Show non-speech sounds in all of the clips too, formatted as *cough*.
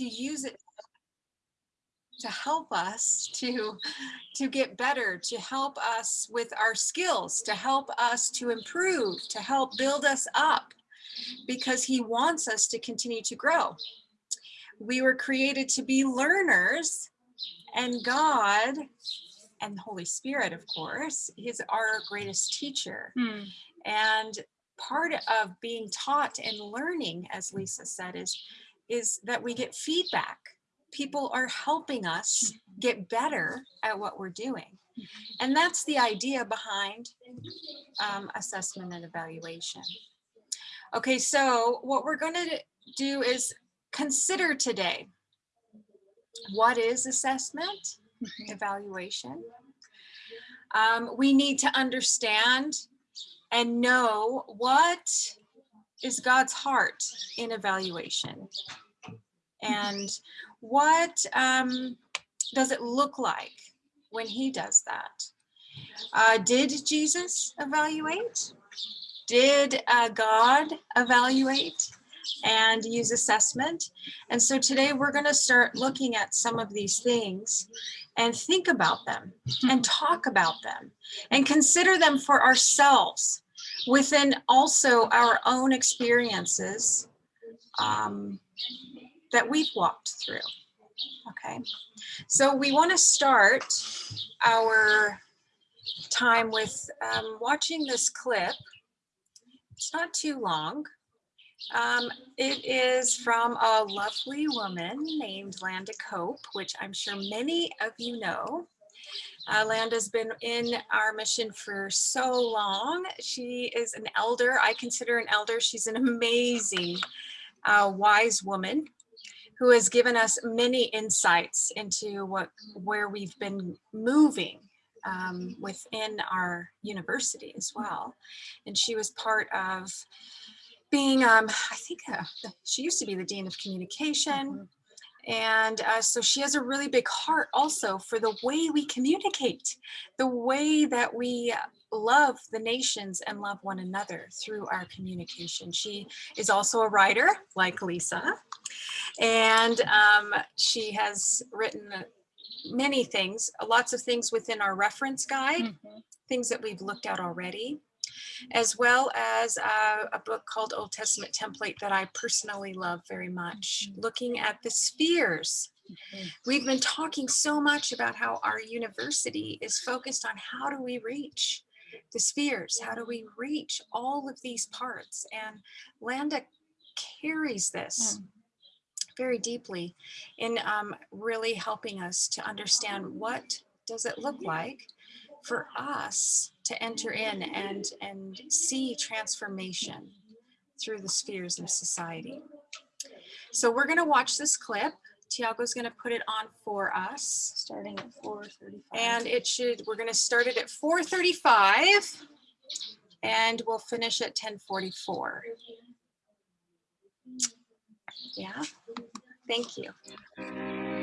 to use it to help us to to get better to help us with our skills to help us to improve to help build us up because he wants us to continue to grow we were created to be learners and god and holy spirit of course is our greatest teacher Hmm. and part of being taught and learning as lisa said is is that we get feedback people are helping us get better at what we're doing. And that's the idea behind um, assessment and evaluation. Okay, so what we're going to do is consider today what is assessment, evaluation. Um, we need to understand and know what is God's heart in evaluation and what um, does it look like when he does that? Uh, did Jesus evaluate? Did uh, God evaluate and use assessment? And so today we're going to start looking at some of these things and think about them and talk about them and consider them for ourselves within also our own experiences um, that we've walked through. Okay, so we want to start our time with um, watching this clip. It's not too long. Um, it is from a lovely woman named Landa Cope, which I'm sure many of you know. Uh, Landa's been in our mission for so long. She is an elder. I consider an elder. She's an amazing, uh, wise woman who has given us many insights into what where we've been moving um, within our university as well. And she was part of being, um, I think uh, she used to be the Dean of Communication. And uh, so she has a really big heart also for the way we communicate, the way that we love the nations and love one another through our communication. She is also a writer like Lisa, and um, she has written many things, lots of things within our reference guide, Mhm. things that we've looked at already, as well as uh, a book called Old Testament Template that I personally love very much, looking at the spheres. Mhm. We've been talking so much about how our university is focused on how do we reach the spheres? How do we reach all of these parts? And Landa carries this very deeply in um, really helping us to understand what does it look like for us to enter in and and see transformation through the spheres of society. So we're going to watch this clip. Tiago's going to put it on for us. Starting at four thirty-five. And it should, we're gonna start it at four thirty-five and we'll finish at ten forty-four. Yeah, thank you.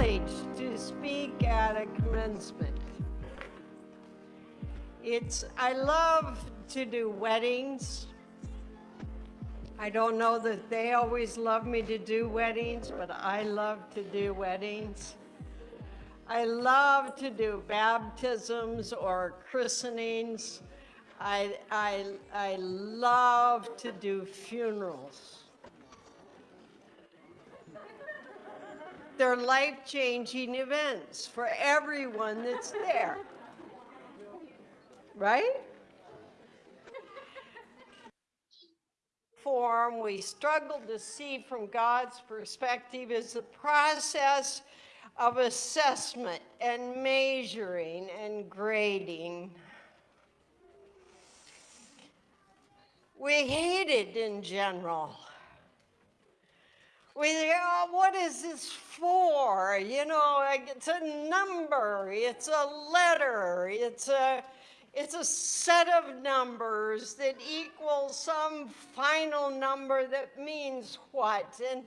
To speak at a commencement. It's, I love to do weddings. I don't know that they always love me to do weddings, but I love to do weddings. I love to do baptisms or christenings. I, I, I love to do funerals. They're life-changing events for everyone that's there. Right? Form we struggle to see from God's perspective is the process of assessment and measuring and grading. We hate it in general. We oh, what is this for? You know, it's a number, it's a letter, it's a, It's a set of numbers that equals some final number that means what. And,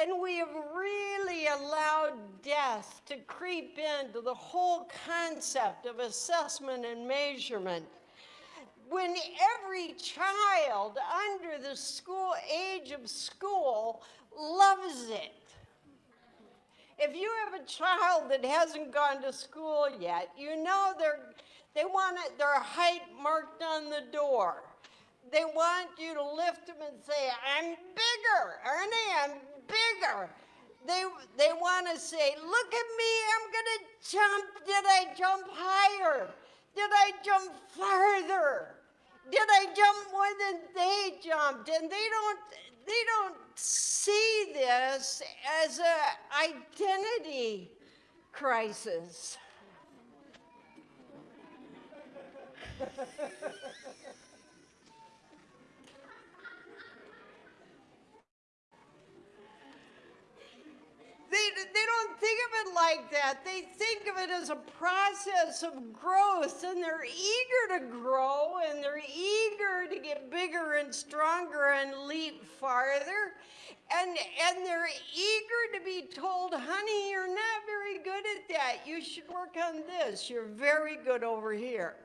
and we have really allowed death to creep into the whole concept of assessment and measurement. When every child under the school age of school loves it. If you have a child that hasn't gone to school yet, you know they're they want it, their height marked on the door. They want you to lift them and say, I'm bigger, Ernie, I'm bigger. They, they want to say, look at me, I'm going to jump. Did I jump higher? Did I jump farther? Did I jump more than they jumped? And they don't, they don't see this as an identity crisis. *laughs* They, they don't think of it like that. They think of it as a process of growth, and they're eager to grow, and they're eager to get bigger and stronger and leap farther. And, and they're eager to be told, honey, you're not very good at that. You should work on this. You're very good over here.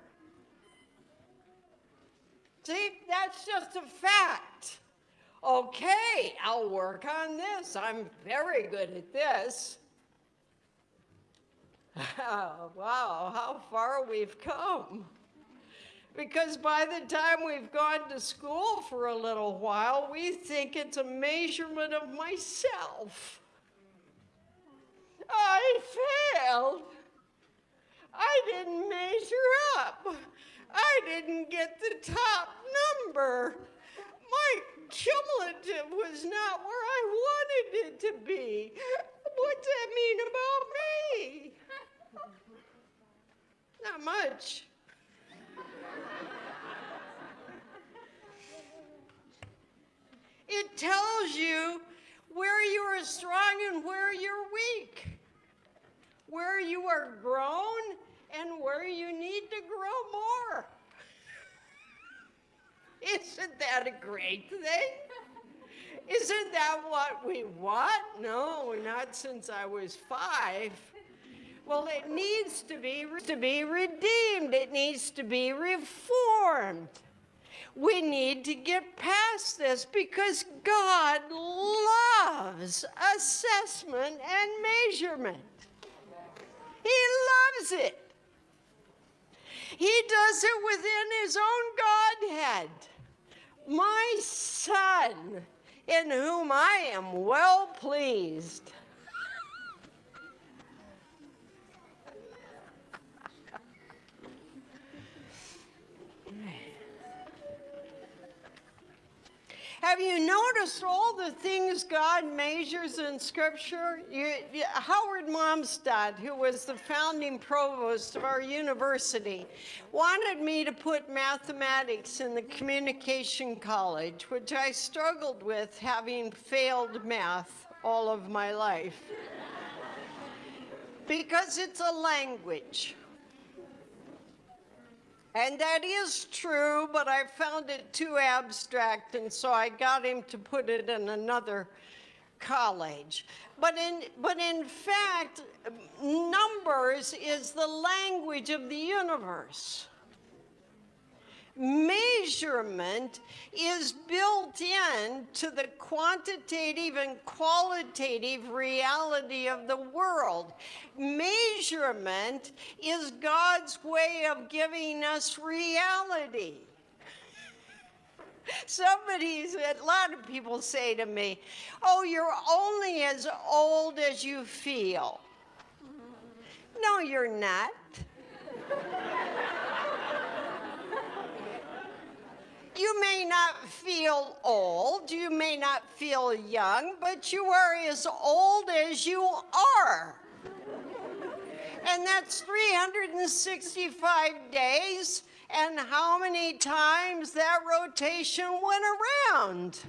See, that's just a fact. Okay, I'll work on this. I'm very good at this. *laughs* wow, how far we've come. Because by the time we've gone to school for a little while, we think it's a measurement of myself. I failed. I didn't measure up. I didn't get the top number. My cumulative was not where I wanted it to be. What's that mean about me? Not much. It tells you where you are strong and where you're weak, where you are grown and where you need to grow more. Isn't that a great thing? Isn't that what we want? No, not since I was five. Well, it needs to be, to be redeemed. It needs to be reformed. We need to get past this because God loves assessment and measurement. He loves it. He does it within his own Godhead. My son, in whom I am well pleased. Have you noticed all the things God measures in Scripture? You, you, Howard Malmstadt, who was the founding provost of our university, wanted me to put mathematics in the communication college, which I struggled with having failed math all of my life. *laughs* because it's a language. And that is true, but I found it too abstract, and so I got him to put it in another college. But in, but in fact, numbers is the language of the universe measurement is built in to the quantitative and qualitative reality of the world. Measurement is God's way of giving us reality. *laughs* Somebody, a lot of people say to me, oh, you're only as old as you feel. No, you're not. *laughs* You may not feel old, you may not feel young, but you are as old as you are. And that's 365 days, and how many times that rotation went around.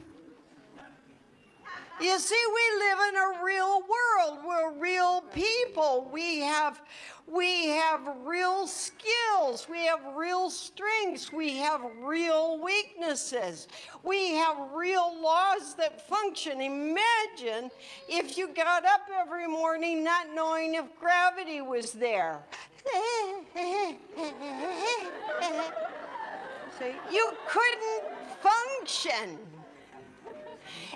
You see, we live in a real world. We're real people. We have, we have real skills. We have real strengths. We have real weaknesses. We have real laws that function. Imagine if you got up every morning not knowing if gravity was there. *laughs* You couldn't function.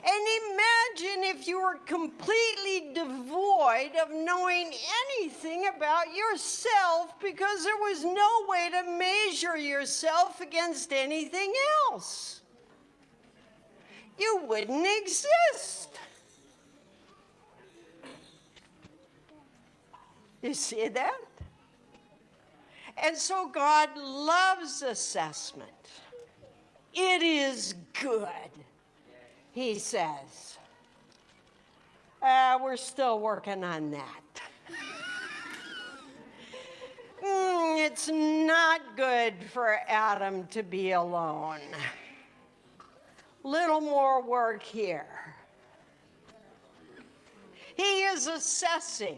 And imagine if you were completely devoid of knowing anything about yourself because there was no way to measure yourself against anything else. You wouldn't exist. You see that? And so God loves assessment. It is good he says. Uh, we're still working on that. *laughs* Mm, it's not good for Adam to be alone. Little more work here. He is assessing.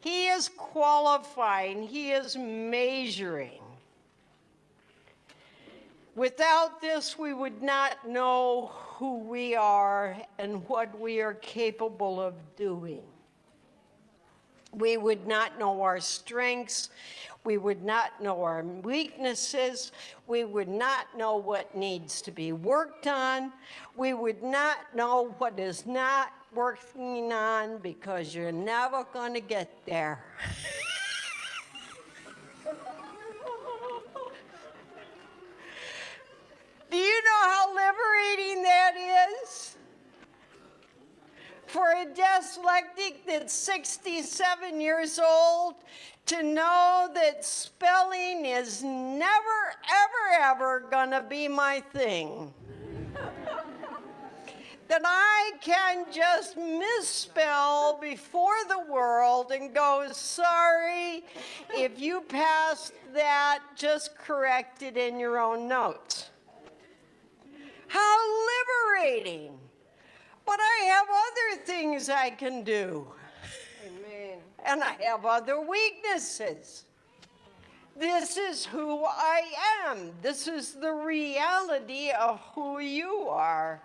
He is qualifying. He is measuring. Without this, we would not know who we are and what we are capable of doing. We would not know our strengths. We would not know our weaknesses. We would not know what needs to be worked on. We would not know what is not working on because you're never going to get there. *laughs* Do you know how liberating that is? For a dyslexic that's 67 years old to know that spelling is never, ever, ever gonna be my thing. *laughs* that I can just misspell before the world and go, sorry, if you passed that, just correct it in your own notes. How liberating. But I have other things I can do. Amen. And I have other weaknesses. This is who I am. This is the reality of who you are.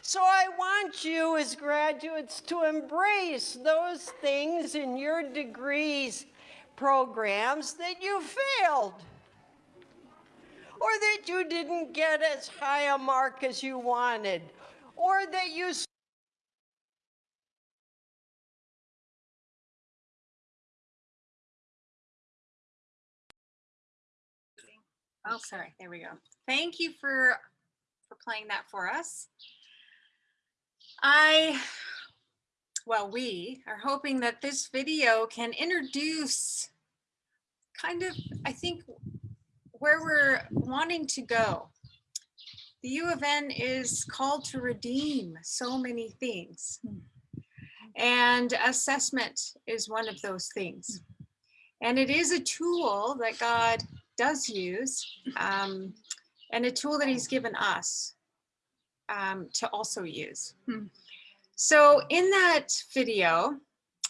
So I want you as graduates to embrace those things in your degrees programs that you failed or that you didn't get as high a mark as you wanted, or that you Oh, sorry. There we go. Thank you for for playing that for us. I, well, we are hoping that this video can introduce kind of, I think, where we're wanting to go. The U of N is called to redeem so many things. And assessment is one of those things. And it is a tool that God does use um, and a tool that he's given us um, to also use. Hmm. So in that video,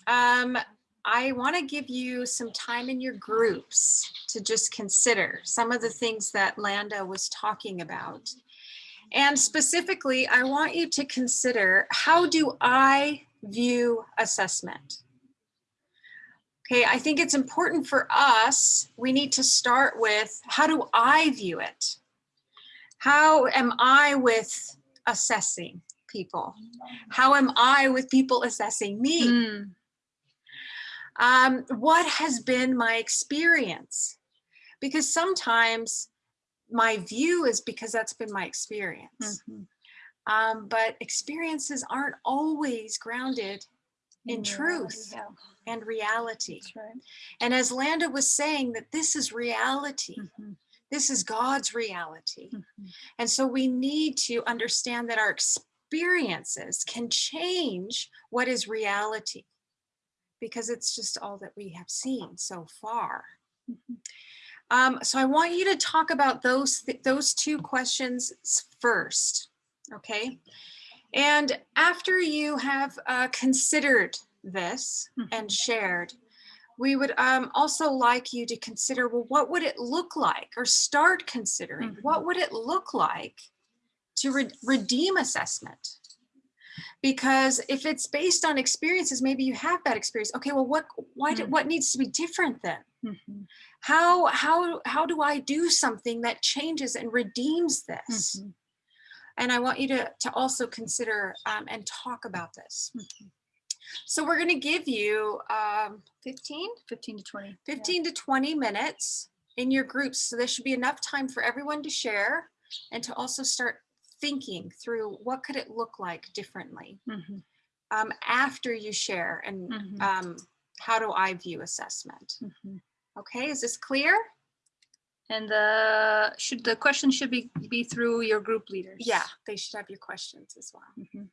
um, I want to give you some time in your groups to just consider some of the things that Landa was talking about. And specifically, I want you to consider how do I view assessment? Okay, I think it's important for us, we need to start with how do I view it? How am I with assessing people? How am I with people assessing me? Mm. Um, what has been my experience? Because sometimes my view is because that's been my experience. Mm -hmm. um, but experiences aren't always grounded in, in truth yeah. and reality. Right. And as Landa was saying that this is reality. Mm -hmm. This is God's reality. Mm -hmm. And so we need to understand that our experiences can change what is reality because it's just all that we have seen so far. Mm-hmm. Um, so I want you to talk about those, th those two questions first, okay? And after you have uh, considered this mm-hmm. and shared, we would um, also like you to consider, well, what would it look like or start considering, what would it look like to re- redeem assessment? Because if it's based on experiences, maybe you have that experience. Okay, well, what, why, Mm. what needs to be different then? Mhm, How, how, how do I do something that changes and redeems this? mhm, And I want you to, to also consider um, and talk about this. So we're going to give you um, 15, 15 to 20. yeah. 15 to 20 minutes in your groups. So there should be enough time for everyone to share and to also start thinking through what could it look like differently Mhm, um, after you share and Mhm. um, how do I view assessment? Okay, is this clear? And uh, should the question should be be through your group leaders? Yeah, they should have your questions as well. Mhm.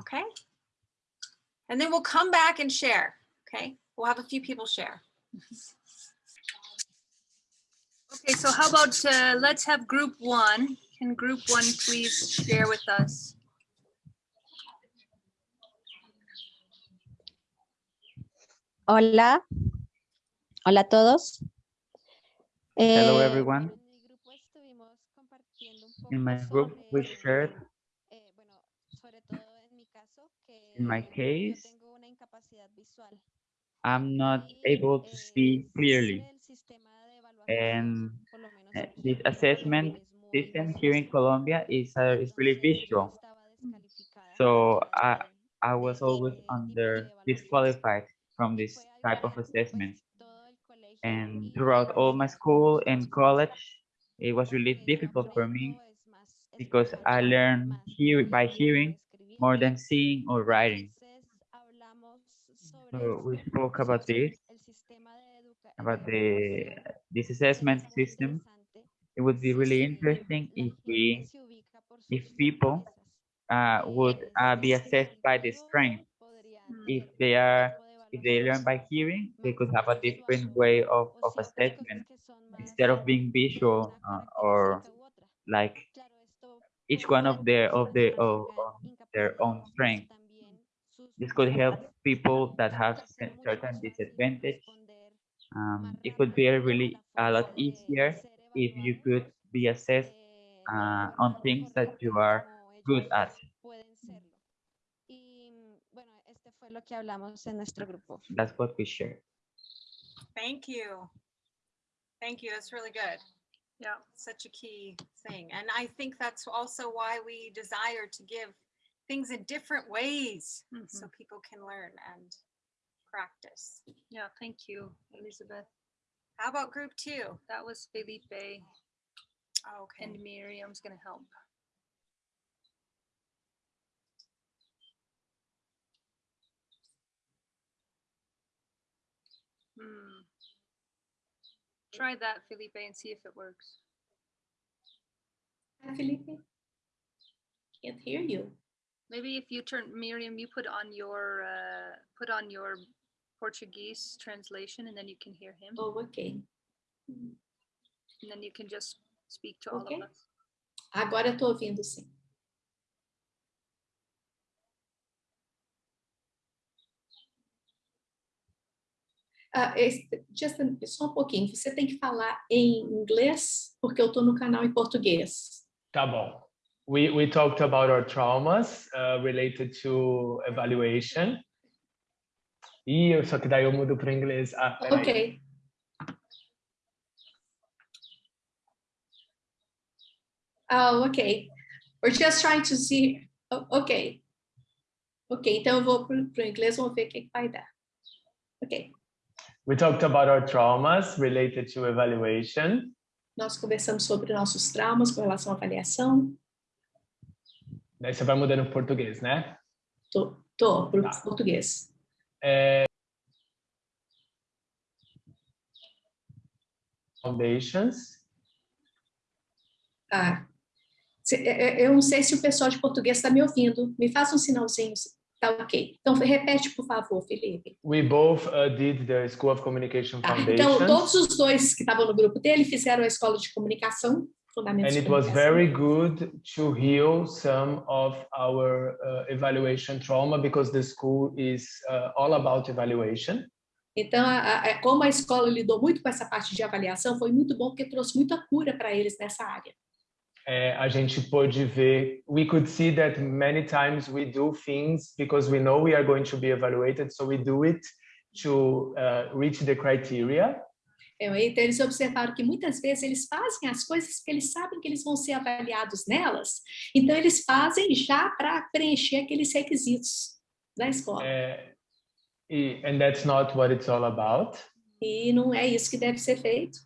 Okay. And then we'll come back and share. Okay, we'll have a few people share. *laughs* Okay, so how about uh, let's have group one. Can group one please share with us? Hola. Hola a todos. Hello Eh, everyone. en mi grupo estuvimos compartiendo un In my group, we shared eh, bueno, sobre todo en mi caso, que In my case, tengo una incapacidad visual. I'm not able to eh, see clearly. siempre el sistema de evaluación, And por lo menos aquí this assessment system here in. Colombia is, uh, is really visual. So I, I was always under disqualified from this type of que, assessment. And throughout all my school and college, it was really difficult for me because I learned hear, by hearing more than seeing or writing. So we spoke about this, about the this assessment system. It would be really interesting if we if people, uh, would uh, be assessed by the strength. If they are if they learn by hearing, they could have a different way of, of assessment instead of being visual uh, or like each one of their of their of, of their own strength. This could help people that have certain disadvantage. Um, it could be really a lot easier if you could be assessed uh, on things that you are good at. Lo que hablamos en nuestro grupo. That's what we share. Thank you. Thank you. That's really good. Yeah. Such a key thing. And I think that's also why we desire to give things in different ways mm-hmm. so people can learn and practice. Yeah, thank you, Elizabeth. How about group two? That was Felipe Okay. and Miriam's gonna help. Hmm. Try that, Felipe, and see if it works. Hi, Felipe. Can't hear you. Maybe if you turn, Miriam, you put on your, uh, put on your Portuguese translation and then you can hear him. Oh, ok. And then you can just speak to all Okay. of us. Agora eu tô ouvindo sim. Ah, esse- just a- só um pouquinho. Você tem que falar em inglês, porque eu estou no canal em português. Tá bom. We, we talked about our traumas uh, related to evaluation. E eu só que daí eu mudo para inglês. Ah. Ok. Oh, ok. We're just trying to see. oh, ok. Ok, então eu vou para o inglês, vamos ver o que, que vai dar. Ok. We talked about our traumas related to evaluation. Nós conversamos sobre nossos traumas com relação à avaliação. Daí você vai mudando para português, né? Tô, tô pro Tá. português. Foundations. É- é- eu não sei se o pessoal de português está me ouvindo. Me faça um sinalzinho. Tá ok. Então, repete, por favor, Felipe. We both uh, did the School of Communication Tá, Então, todos os dois que estavam no grupo dele fizeram a escola de comunicação, And it was very good to heal some of our uh, evaluation trauma because the school is uh, all about evaluation. Então, a- a- como a escola lidou muito com essa parte de avaliação, foi muito bom porque trouxe muita cura para eles nessa área. É, a gente pôde ver, we could see that many times we do things because we know we are going to be evaluated, so we do it to uh, reach the criteria. É, Então, eles observaram que muitas vezes eles fazem as coisas porque eles sabem que eles vão ser avaliados nelas, então eles fazem já para preencher aqueles requisitos da escola. É, e- and that's not what it's all about. E não é isso que deve ser feito.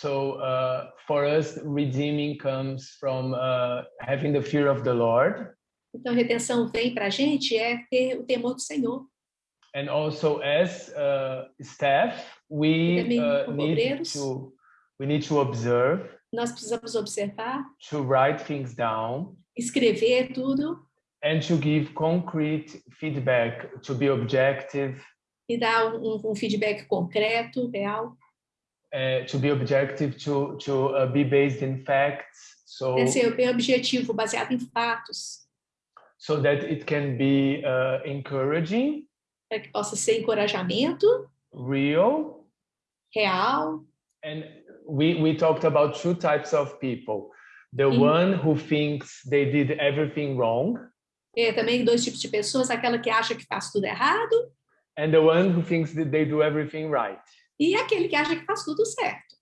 So uh, for us, redeeming comes from uh, having the fear of the Lord Então, redenção vem para a gente é ter o temor do Senhor. and also as uh, staff, we Também uh, como need obreiros. to we need to observe, Nós precisamos observar, to write things down, escrever tudo and to give concrete feedback, to be objective, e dar um, um feedback concreto, real. Uh, to be objective, to to uh, be based in facts, so É ser bem objetivo, baseado em fatos, so that it can be uh, encouraging, para que possa ser encorajamento real, real. And we, we talked about two types of people. The Mhm. one who thinks they did everything wrong É, também dois tipos de pessoas, aquela que acha que faz tudo errado and the one who thinks that they do everything right. E aquele que acha que faz tudo certo.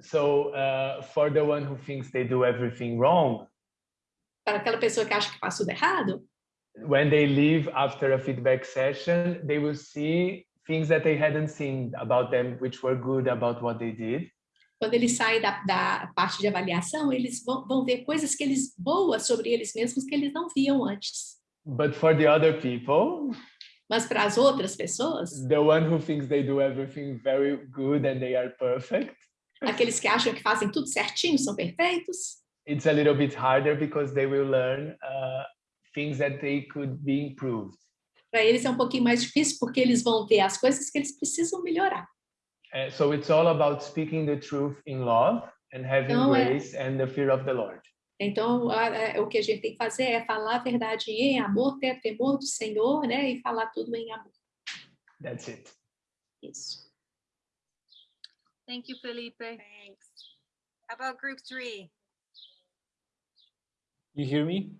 So uh, for the one who thinks they do everything wrong, Para aquela pessoa que acha que faz tudo errado, when they leave after a feedback session, they will see things that they hadn't seen about them, which were good about what they did. quando eles saem da, da parte de avaliação, eles vão, vão ver coisas que eles boas sobre eles mesmos que eles não viam antes. But for the other people, Mas para as outras pessoas, the one who thinks they do everything very good and they are perfect, aqueles que acham que fazem tudo certinho, são perfeitos, it's a little bit harder because they will learn uh, things that they could be improved. para eles é um pouquinho mais difícil porque eles vão ver as coisas que eles precisam melhorar. Uh, so it's all about speaking the truth in love and having Então, é- grace and the fear of the Lord. Então, o que a gente tem que fazer é falar a verdade em amor, ter temor do Senhor, né? E falar tudo em amor. That's it. Isso. Thank you, Felipe. Thanks. How about group three? You hear me?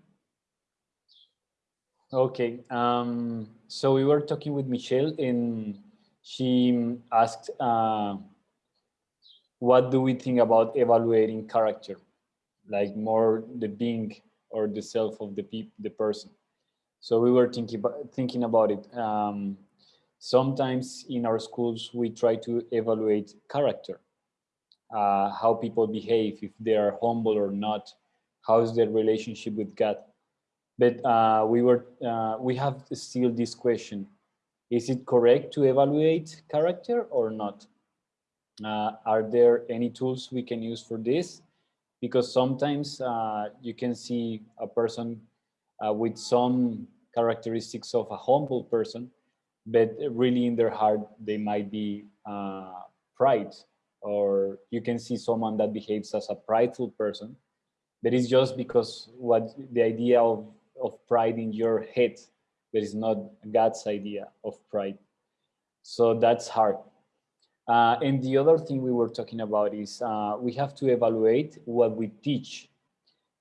Okay, um, so we were talking with Michelle and she asked, uh, what do we think about evaluating character? Like more the being or the self of the peop the person. So we were thinking about, thinking about it. Um, sometimes in our schools, we try to evaluate character, uh, how people behave, if they are humble or not, how's their relationship with God. But uh, we were uh, we have still this question: Is it correct to evaluate character or not? Uh, are there any tools we can use for this? Because sometimes uh, you can see a person uh, with some characteristics of a humble person, but really in their heart they might be uh, pride, or you can see someone that behaves as a prideful person but it's just because what the idea of, of pride in your head that is not god's idea of pride. So that's hard uh, and the other thing we were talking about is uh, we have to evaluate what we teach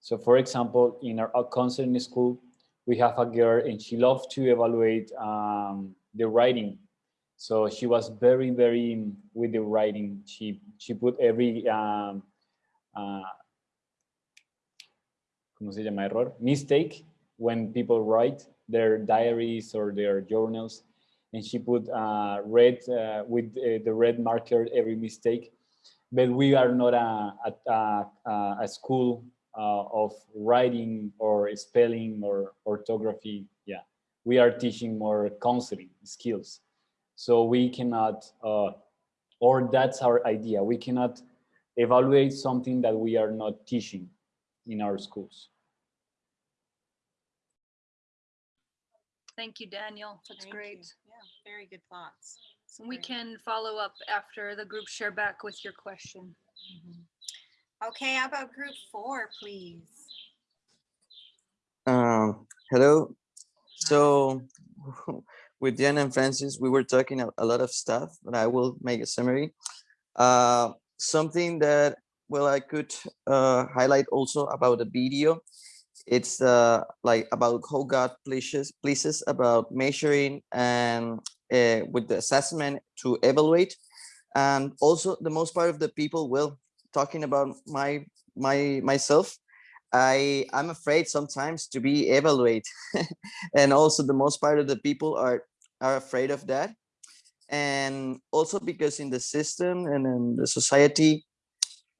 so for example in our, counseling school we have a girl and she loves to evaluate um, the writing so she was very very with the writing she she put every um, uh, ¿cómo se llama? Error, mistake when people write their diaries or their journals. And she put uh, red uh, with uh, the red marker every mistake. But we are not a, a, a, school uh, of writing or spelling or orthography. Yeah, we are teaching more counseling skills. So we cannot, uh, or that's our idea. We cannot evaluate something that we are not teaching in our schools. Thank you, Daniel. That's Thank you. great. Yeah, very good thoughts. That's We great. can follow up after the group share back with your question. Mhm. Okay, how about group four, please? Um, hello. So *laughs* with Diana and Francis, we were talking a, a lot of stuff, but I will make a summary. Uh, something that, well, I could uh, highlight also about the video. It's uh, like about how God pleases, pleases about measuring and uh, with the assessment to evaluate. And also the most part of the people, will talking about my my myself, I I'm afraid sometimes to be evaluate, *laughs* and also the most part of the people are are afraid of that, and also because in the system and in the society,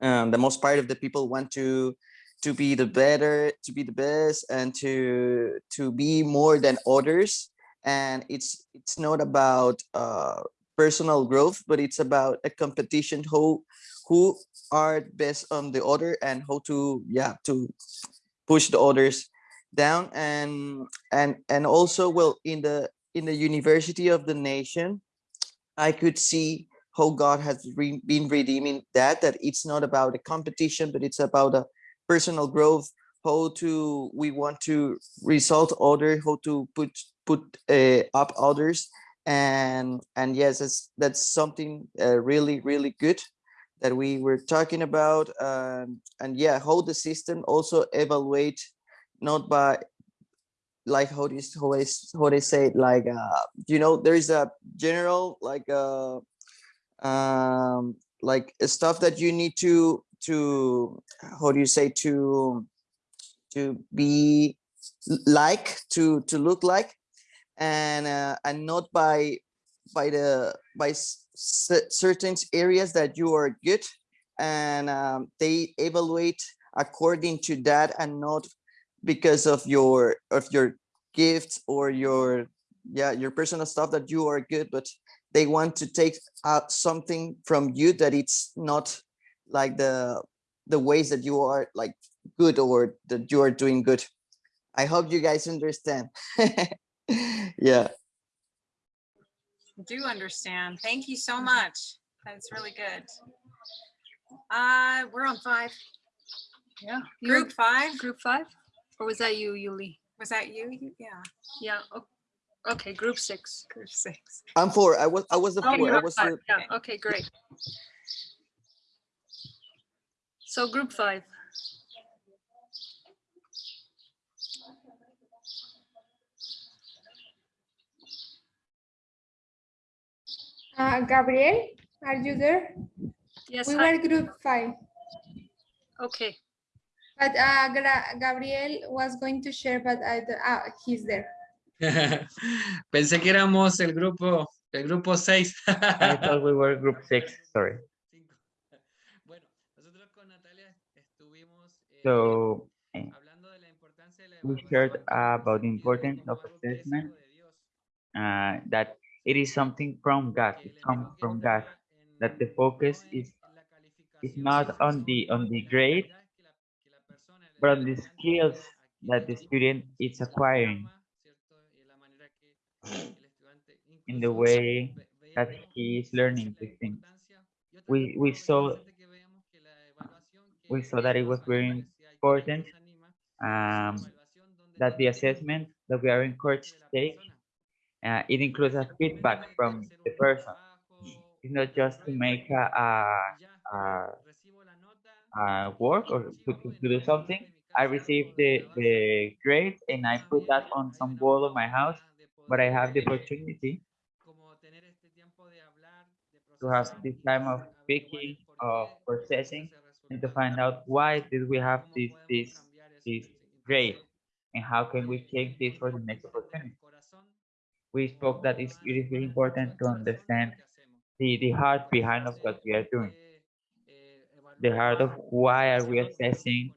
um, the most part of the people want to to be the better, to be the best, and to to be more than others, and it's it's not about uh, personal growth, but it's about a competition who who are best on the other and how to yeah to push the others down. And and and also well in the in the university of the nation i could see how god has re been redeeming that that it's not about a competition but it's about a personal growth how to we want to result other how to put put uh, up others. And and yes that's that's something uh, really really good that we were talking about. Um, and yeah how the system also evaluate not by like how this how they, how they say it like uh you know there is a general like uh um like stuff that you need to to how do you say to to be like to to look like and uh, and not by by the by certain areas that you are good and um, they evaluate according to that and not because of your of your gifts or your yeah your personal stuff that you are good but they want to take out something from you that it's not like the the ways that you are like good or that you are doing good i hope you guys understand *laughs* yeah do understand. Thank you so much. That's really good. Uh, we're on five. Yeah. You were Group five. Group five? Or was that you, Yuli? Was that you? You- Yeah, Yeah. o- Okay, group six. group six. i'm four i was i was the Oh, four you're i was five. the, Yeah, okay, great. So group five. Uh, Gabriel, are you there? Yes, We hi. were group five, Okay, but uh, Gabriel was going to share, but I, d- ah, he's there. *laughs* Pensé que éramos el grupo, el grupo 6. I thought we were group six, sorry. So eh, hablando de la importancia de la we shared evaluación about the importance of algo que es assessment, algo de Dios, uh, that it is something from God, it comes from God, that the focus is is not on the on the grade, habilidades que la, que la persona, el but on the skills that the student is acquiring programa, ¿cierto? Y la manera que el estudiante in the way that he is learning la to think. importancia. Y otra We we saw interesante que veíamos que la evaluación que we saw that it was very animales, si hay quien important los anima, es una um, that the assessment that we are encouraged to take uh, it includes a feedback from the person. It's not just to make a, a, a, recibo la nota a work or to, to, do something. I casa receive the, the grade and I put that on some wall of my house, but I have the opportunity como tener este tiempo de hablar, de to have this time of speaking, of processing, to find out why did we have this, this, this grade and how can we change this for the next opportunity. We spoke that it's, it is very important to understand the, the heart behind of what we are doing. The heart of why are we assessing,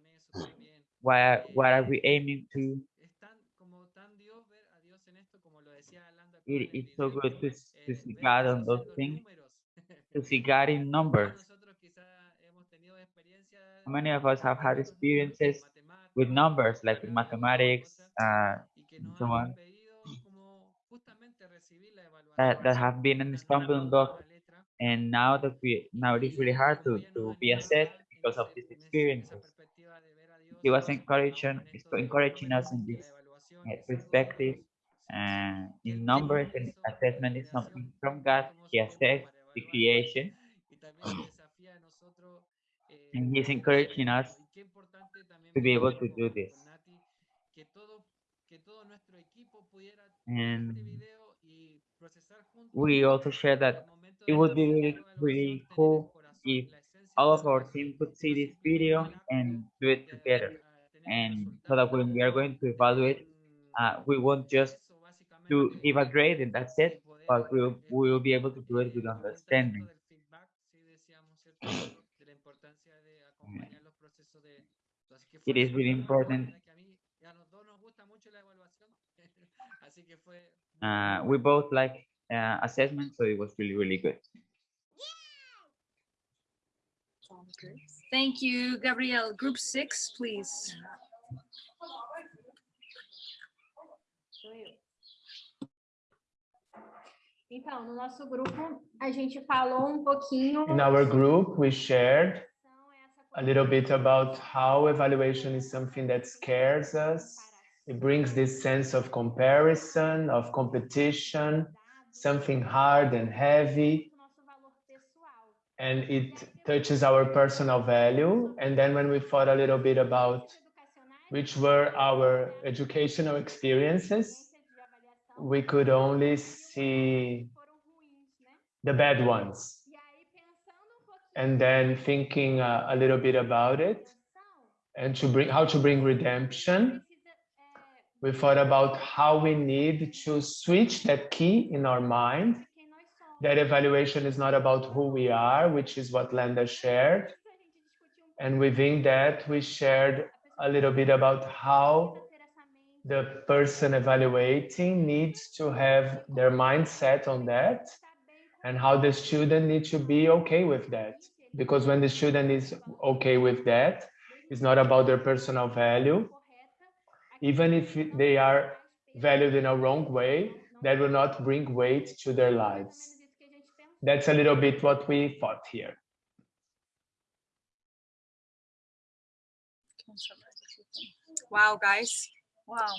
why what are we aiming to. It, it's so good to, to see God on those things, to see God in numbers. Many of us have had experiences with numbers, like in mathematics, uh, and so on, that, that have been a stumbling block and now that we now it is really hard to, to be assessed because of these experiences. He was encouraging encouraging us in this uh, perspective Uh, in numbers and assessment is something from God. He assessed the creation. And he's encouraging us to be able to do this. And we also share that it would be really, really cool if all of our team could see this video and do it together. And so that when we are going to evaluate, uh, we won't just to give a grade and that's it, but we'll, we will be able to do it with understanding. *clears throat* It is really important. *laughs* Uh, we both like uh, assessment, so it was really, really good. Thank you, Gabrielle. Group six, please. Então, no nosso grupo, a gente falou um pouquinho. In our group, we shared a little bit about how evaluation is something that scares us. It brings this sense of comparison, of competition, something hard and heavy. And it touches our personal value. And then when we thought a little bit about which were our educational experiences, we could only see the bad ones. And then thinking uh, a little bit about it and to bring how to bring redemption. We thought about how we need to switch that key in our mind. That evaluation is not about who we are, which is what Lenda shared. And within that, we shared a little bit about how the person evaluating needs to have their mindset on that and how the student needs to be okay with that. Because when the student is okay with that, it's not about their personal value. Even if they are valued in a wrong way, that will not bring weight to their lives. That's a little bit what we thought here. Wow, guys. Wow.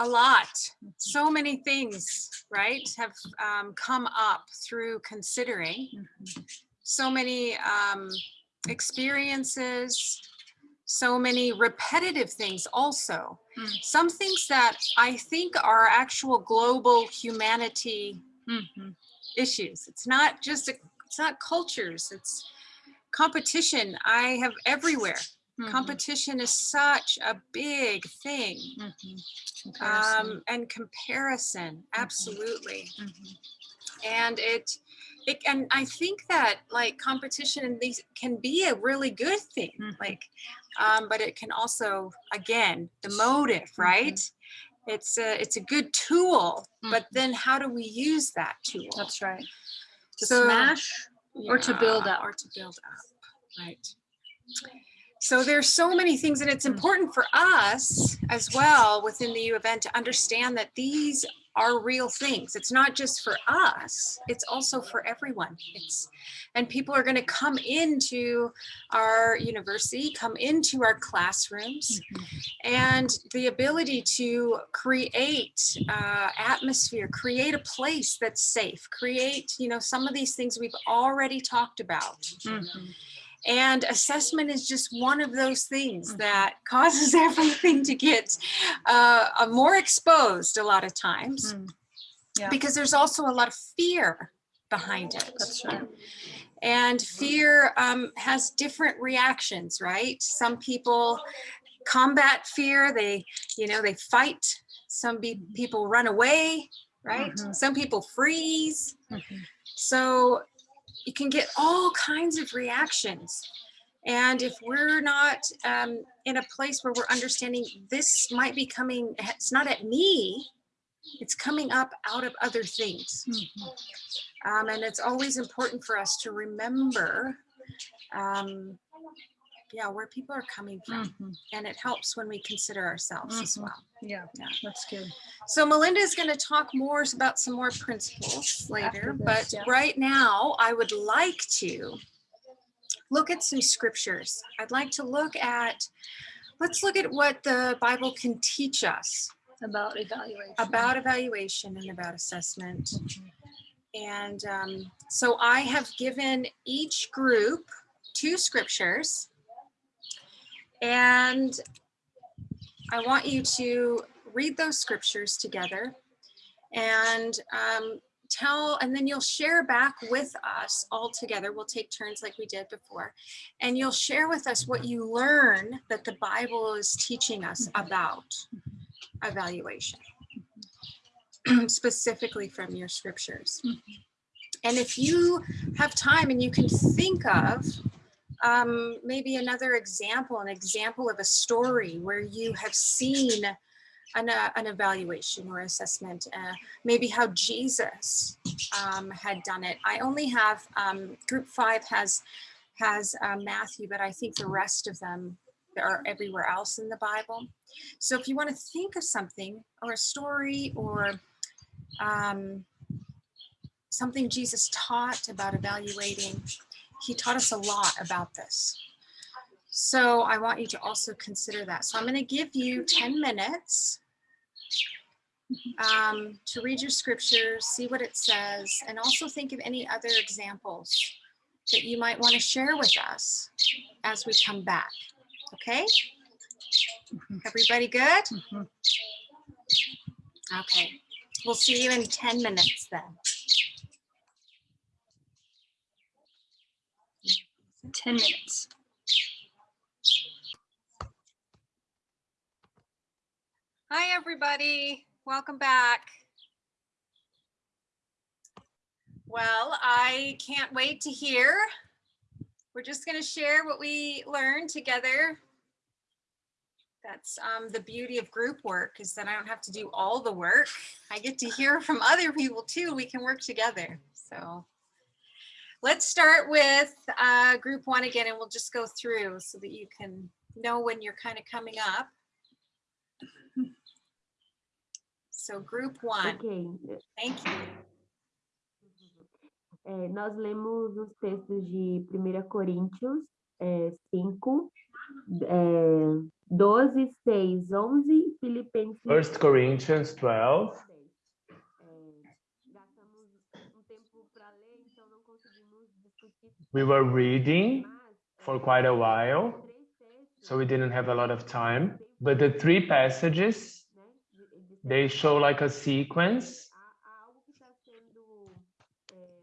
A lot. So many things, right, have um, come up through considering. So many um, experiences, so many repetitive things also. Mm. Some things that I think are actual global humanity Mhm. issues. It's not just, a, it's not cultures, it's competition I have everywhere. Mhm. Competition is such a big thing. Mhm. Comparison. Um, and comparison, absolutely. Mhm. And it, it, and I think that like competition in these can be a really good thing, Mhm. like, um, but it can also, again, the motive, right? It's a, it's a good tool, but then how do we use that tool? That's right. To So- smash or to build up. Or to build up, right. So there's so many things and it's important for us as well within the U of N to understand that these are real things. It's not just for us, it's also for everyone. It's and people are going to come into our university, come into our classrooms and the ability to create uh, atmosphere, create a place that's safe, create, you know, some of these things we've already talked about. Mhm. And assessment is just one of those things that *laughs* causes everything to get uh, uh, more exposed a lot of times Mm. Yeah. because there's also a lot of fear behind it. That's right. And fear um, has different reactions, right? Some people combat fear, they, you know, they fight. Some be- people run away, right? Mhm. Some people freeze. Mhm. So you can get all kinds of reactions. And if we're not um, in a place where we're understanding this might be coming, it's not at me, it's coming up out of other things. Um, and it's always important for us to remember, um, yeah, where people are coming from. Mhm. And it helps when we consider ourselves as Mhm. well. Yeah, Yeah. that's good. So Melinda is going to talk more about some more principles later, this, but yeah. right now I would like to look at some scriptures. I'd like to look at, let's look at what the Bible can teach us About evaluation. about evaluation and about assessment. And um, so I have given each group two scriptures. And I want you to read those scriptures together and um, tell, and then you'll share back with us all together. We'll take turns like we did before. And you'll share with us what you learn that the Bible is teaching us about evaluation, *clears throat* specifically from your scriptures. And if you have time and you can think of um, maybe another example, an example of a story where you have seen an, uh, an evaluation or assessment, uh, maybe how Jesus um, had done it. I only have, um, group five has, has uh, Matthew, but I think the rest of them are everywhere else in the Bible. So if you want to think of something or a story or um, something Jesus taught about evaluating, he taught us a lot about this. So I want you to also consider that. So I'm going to give you 10 minutes um, to read your scriptures, see what it says, and also think of any other examples that you might want to share with us as we come back. Okay? Everybody good? Okay. We'll see you in 10 minutes then. 10 minutes. Hi, everybody. Welcome back. Well, I can't wait to hear. We're just going to share what we learned together. That's um, the beauty of group work is that I don't have to do all the work. I get to hear from other people too. We can work together. So let's start with uh, group one again, and we'll just go through so that you can know when you're kind of coming up. So group one, Ok. thank you. É, nós lemos os textos de 1 Coríntios é, 5, é, 12, 6, 11 e Filipenses First Corinthians 12. É, gastamos um tempo para ler, então não conseguimos discutir. We were reading for quite a while, so we didn't have a lot of time. But the three passages, they show like a sequence.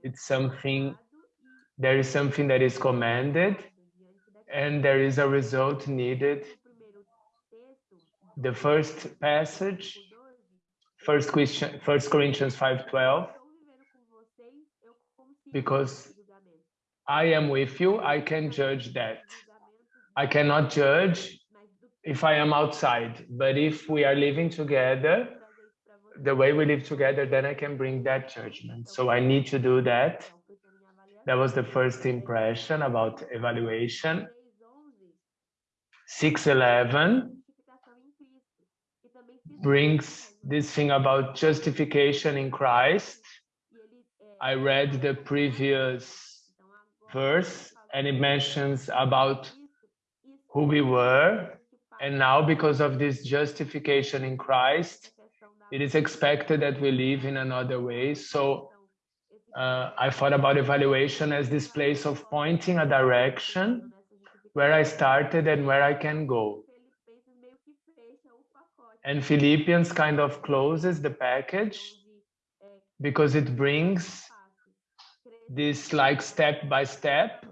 It's something, there is something that is commanded and there is a result needed. The first passage, First question, First Corinthians 5:12. estou vivendo com vocês, eu consigo Because. I am with you, I can judge that. I cannot judge if I am outside, but if we are living together, the way we live together, then I can bring that judgment. So I need to do that. That was the first impression about evaluation. 611 justificação em Cristo. E também se brings this thing about justification in Christ. I read the previous verse and it mentions about who we were. And now, because of this justification in Christ, it is expected that we live in another way. So uh, I thought about evaluation as this place of pointing a direction where I started and where I can go. And Philippians kind of closes the package because it brings this like step by step.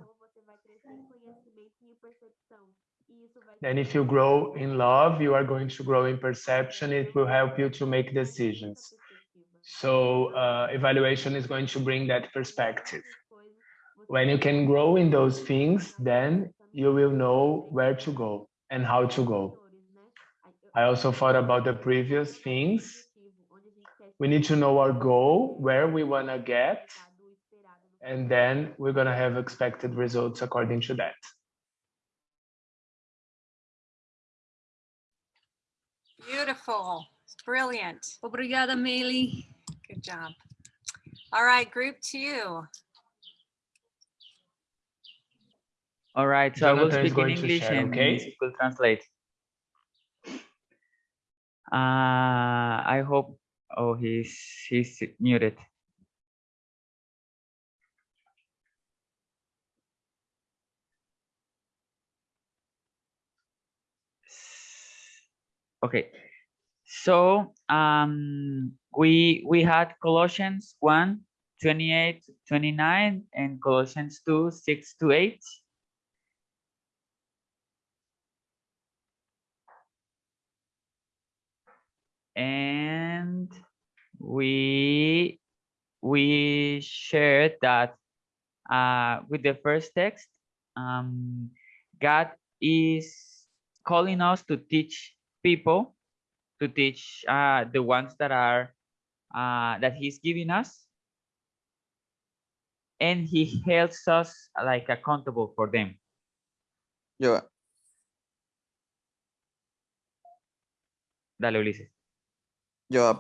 Then if you grow in love, you are going to grow in perception. It will help you to make decisions. So uh, evaluation is going to bring that perspective. When you can grow in those things, then you will know where to go and how to go. I also thought about the previous things. We need to know our goal, where we want to get, chegar do esperado no and then we're going to have expected results according to that. Beautiful, brilliant. Obrigada, Meili. Good job. All right, group two. All right, so I will speak in English share, and okay? Luis will translate. Uh, I hope. Oh, he's he's muted. Okay, so um, we we had Colossians 1, 28, 29, and Colossians 2, 6 to 8. And we we shared that uh, with the first text, um, God is calling us to teach people, to teach uh, the ones that are uh, that He's giving us, and He helps us like accountable for them. yeah Dale, Ulises. yo,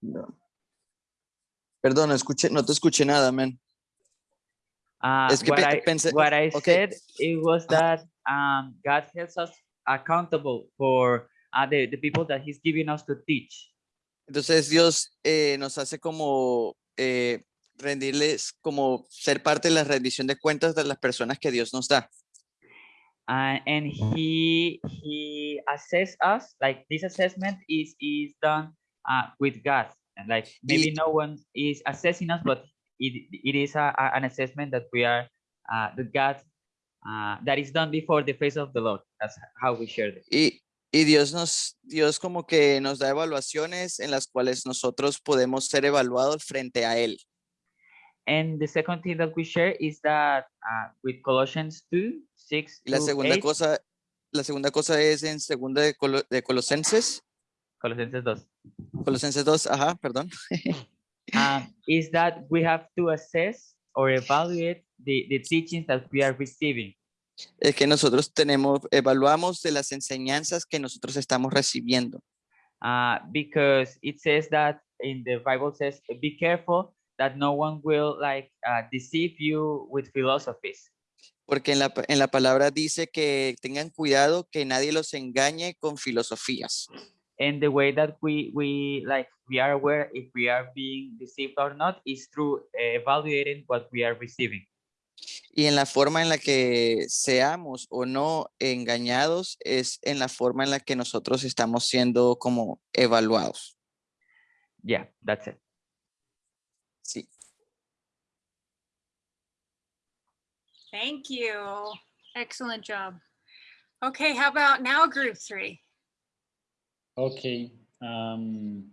No. Perdón, escuché, no te escuché nada, man. Uh, Es que what, I, what said it was that um, God helps us accountable for uh, the, the people that He's giving us to teach. Entonces Dios eh, nos hace como eh, rendirles, como ser parte de la rendición de cuentas de las personas que Dios nos da. Uh, and he he assess us like this assessment is is done uh, with God and like maybe no one is assessing us but it, it is a, a- an assessment that we are uh, that God uh, that is done before the face of the Lord. That's how we share it Y, y Dios nos, Dios como que nos da evaluaciones en las cuales nosotros podemos ser evaluados frente a Él. and the second thing that we share is that uh, with Colossians 2 6 Y la segunda 8, cosa, la segunda cosa es en segunda de, Colo- de Colosenses, Colosenses 2 Colosenses 2, ajá, perdón. *laughs* um, is that we have to assess or evaluate the, the teachings that we are receiving Es que nosotros tenemos, evaluamos de las enseñanzas que nosotros estamos recibiendo. uh, because it says that in the Bible says, be careful that no one will like uh, deceive you with philosophies. Porque en la, en la palabra dice que tengan cuidado que nadie los engañe con filosofías. And the way that we, we like, we are aware if we are being deceived or not is through uh, evaluating what we are receiving. Y en la forma en la que seamos o no engañados es en la forma en la que nosotros estamos siendo como evaluados. Yeah, that's it. Sí. Thank you. Excellent job. Okay, how about now group three? Okay. Um,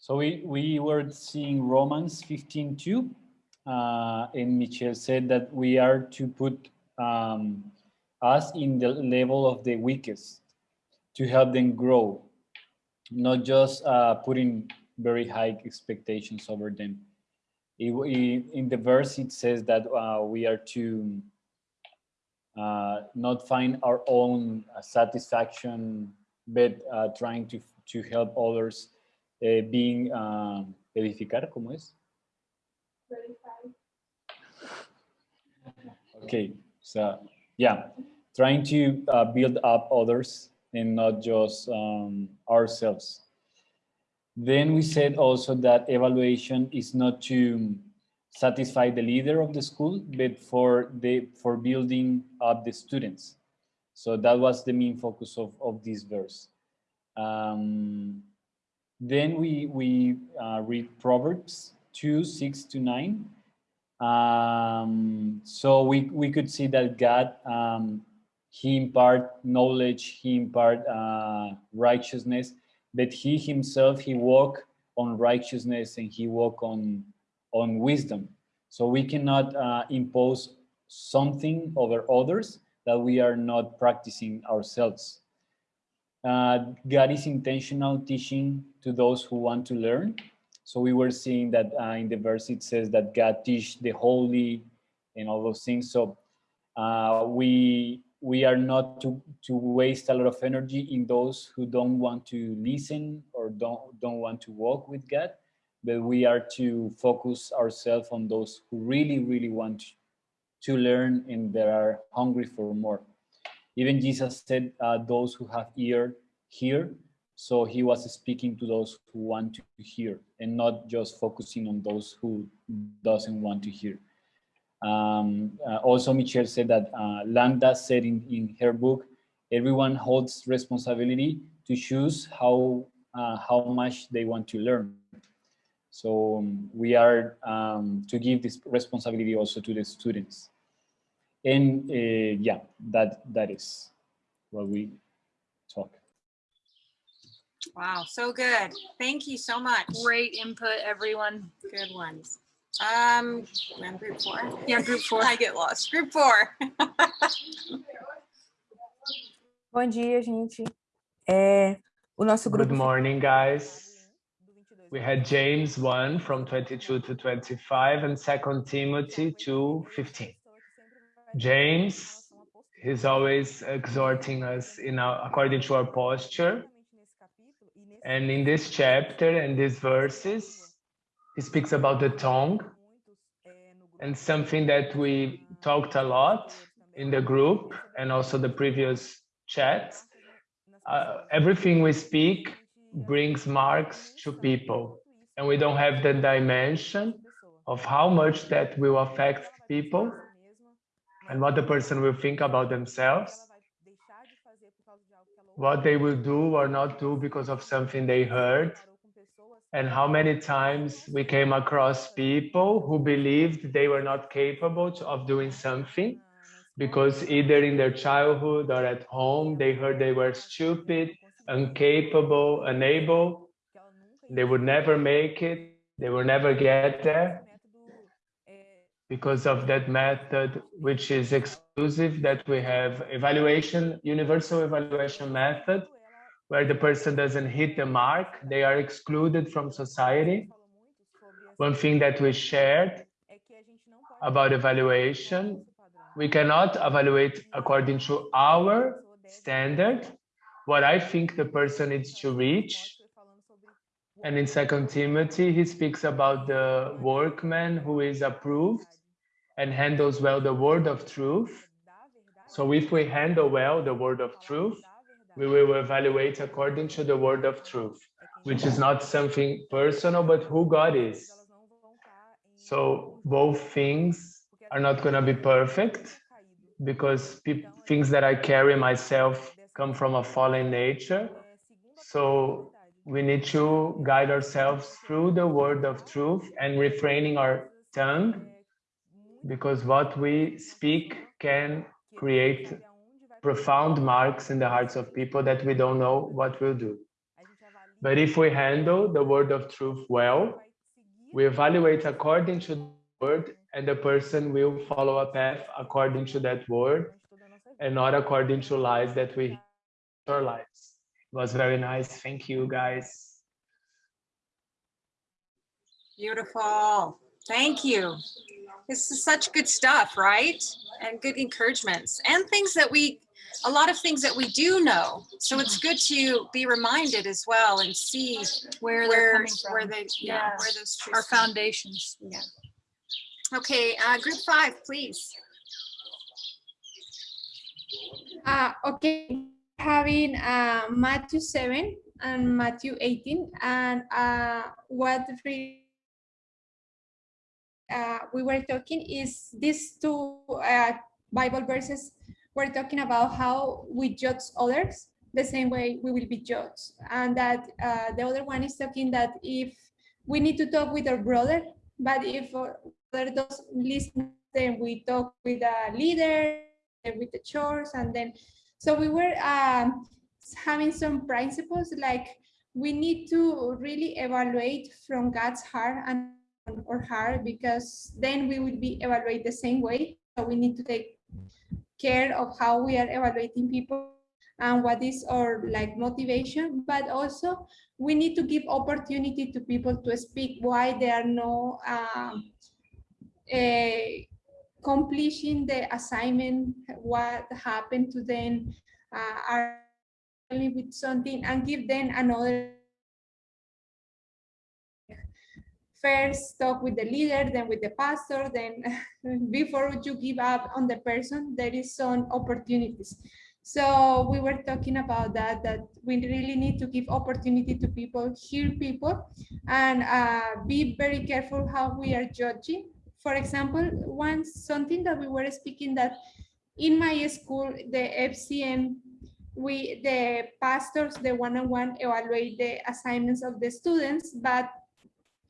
so we, we were seeing Romans 15 2, uh, and Michelle said that we are to put um, us in the level of the weakest to help them grow, not just uh, putting very high expectations over them. It- it- in the verse, it says that uh, we are to uh, not find our own satisfaction, but uh, trying to, to help others uh, being um, edificar, ¿cómo es? Okay, so yeah, trying to uh, build up others and not just um, ourselves. Then we said also that evaluation is not to satisfy the leader of the school, but for the for building up the students. So that was the main focus of, of this verse. Um, then we we uh, read Proverbs two six to nine. Um, so we we could see that God um, he impart knowledge, he impart uh, righteousness, but he himself he walk on righteousness and he walk on on wisdom. So we cannot uh, impose something over others that we are not practicing ourselves. Uh, God is intentional teaching to those who want to learn. So we were seeing that uh, in the verse it says that God teach the holy and all those things. So uh, we we are not to to waste a lot of energy in those who don't want to listen or don't don't want to walk with God, but we are to focus ourselves on those who really really want to learn and they are hungry for more. Even Jesus said, uh, those who have ear, hear. So he was speaking to those who want to hear and not just focusing on those who doesn't want to hear. Um, uh, also, Michelle said that uh, Lambda said in, in her book, everyone holds responsibility to choose how, uh, how much they want to learn. So um, we are um, to give this responsibility also to the students. And uh, yeah, that that is what we talk. Wow, so good. Thank you so much. Great input, everyone. Good ones. Um, I'm group four. Yeah, group *laughs* four. I get lost. Group four. *laughs* Bom dia, gente. É, o nosso grupo. Good morning, guys. We had James 1 from 22 to 25 and 2 Timothy 2, 15. James, he's always exhorting us in our, according to our posture. And in this chapter and these verses, he speaks about the tongue and something that we talked a lot in the group and also the previous chats. Uh, everything we speak brings marks to people and we don't have the dimension of how much that will affect people and what the person will think about themselves what they will do or not do because of something they heard and how many times we came across people who believed they were not capable of doing something because either in their childhood or at home they heard they were stupid incapable, unable, they would never make it, they will never get there because of that method, which is exclusive that we have evaluation, universal evaluation method, where the person doesn't hit the mark, they are excluded from society. One thing that we shared about evaluation, we cannot evaluate according to our standard, what I think the person needs to reach. And in Second Timothy, he speaks about the workman who is approved and handles well the word of truth. So if we handle well the word of truth, we will evaluate according to the word of truth, which is not something personal, but who God is. So both things are not going to be perfect because things that I carry myself come from a fallen nature. So we need to guide ourselves through the word of truth and refraining our tongue because what we speak can create profound marks in the hearts of people that we don't know what we'll do. But if we handle the word of truth well, we evaluate according to the word and the person will follow a path according to that word and not according to lies that we our lives. It was very nice. Thank you, guys. Beautiful. Thank you. This is such good stuff, right? And good encouragements and things that we, a lot of things that we do know. So it's good to be reminded as well and see Where they're where, coming from. where they, yeah, where Yes. those Our truths come. foundations. Yeah. Okay, uh, group five, please. Uh, okay, having uh, Matthew 7 and Matthew 18, and uh, what really uh, we were talking is these two uh, Bible verses were talking about how we judge others the same way we will be judged. And that uh, the other one is talking that if we need to talk with our brother, but if brother doesn't listen, then we talk with a leader, and with the church, and then so we were um, having some principles like we need to really evaluate from God's heart and or hard because then we will be evaluated the same way. So we need to take care of how we are evaluating people and what is our like motivation, but also we need to give opportunity to people to speak why they are no um, eh, completing the assignment, what happened to them, uh, are with something and give them another first talk with the leader, then with the pastor, then *laughs* before you give up on the person, there is some opportunities. So we were talking about that, that we really need to give opportunity to people, hear people, and uh, be very careful how we are judging. For example, once something that we were speaking that in my school, the FCM, we the pastors, the one-on-one evaluate the assignments of the students, but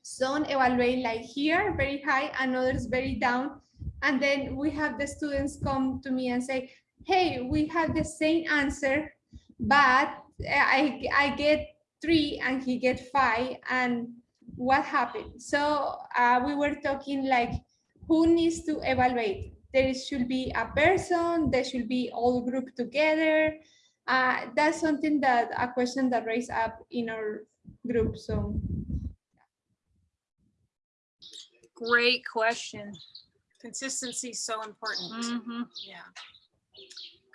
some evaluate like here, very high, and others very down. And then we have the students come to me and say, hey, we have the same answer, but I, I get three and he get five and what happened? So uh, we were talking like who needs to evaluate? There should be a person, there should be all group together. Uh, that's something that a question that raised up in our group. So Great question. Consistency is so important. Mhm. Yeah.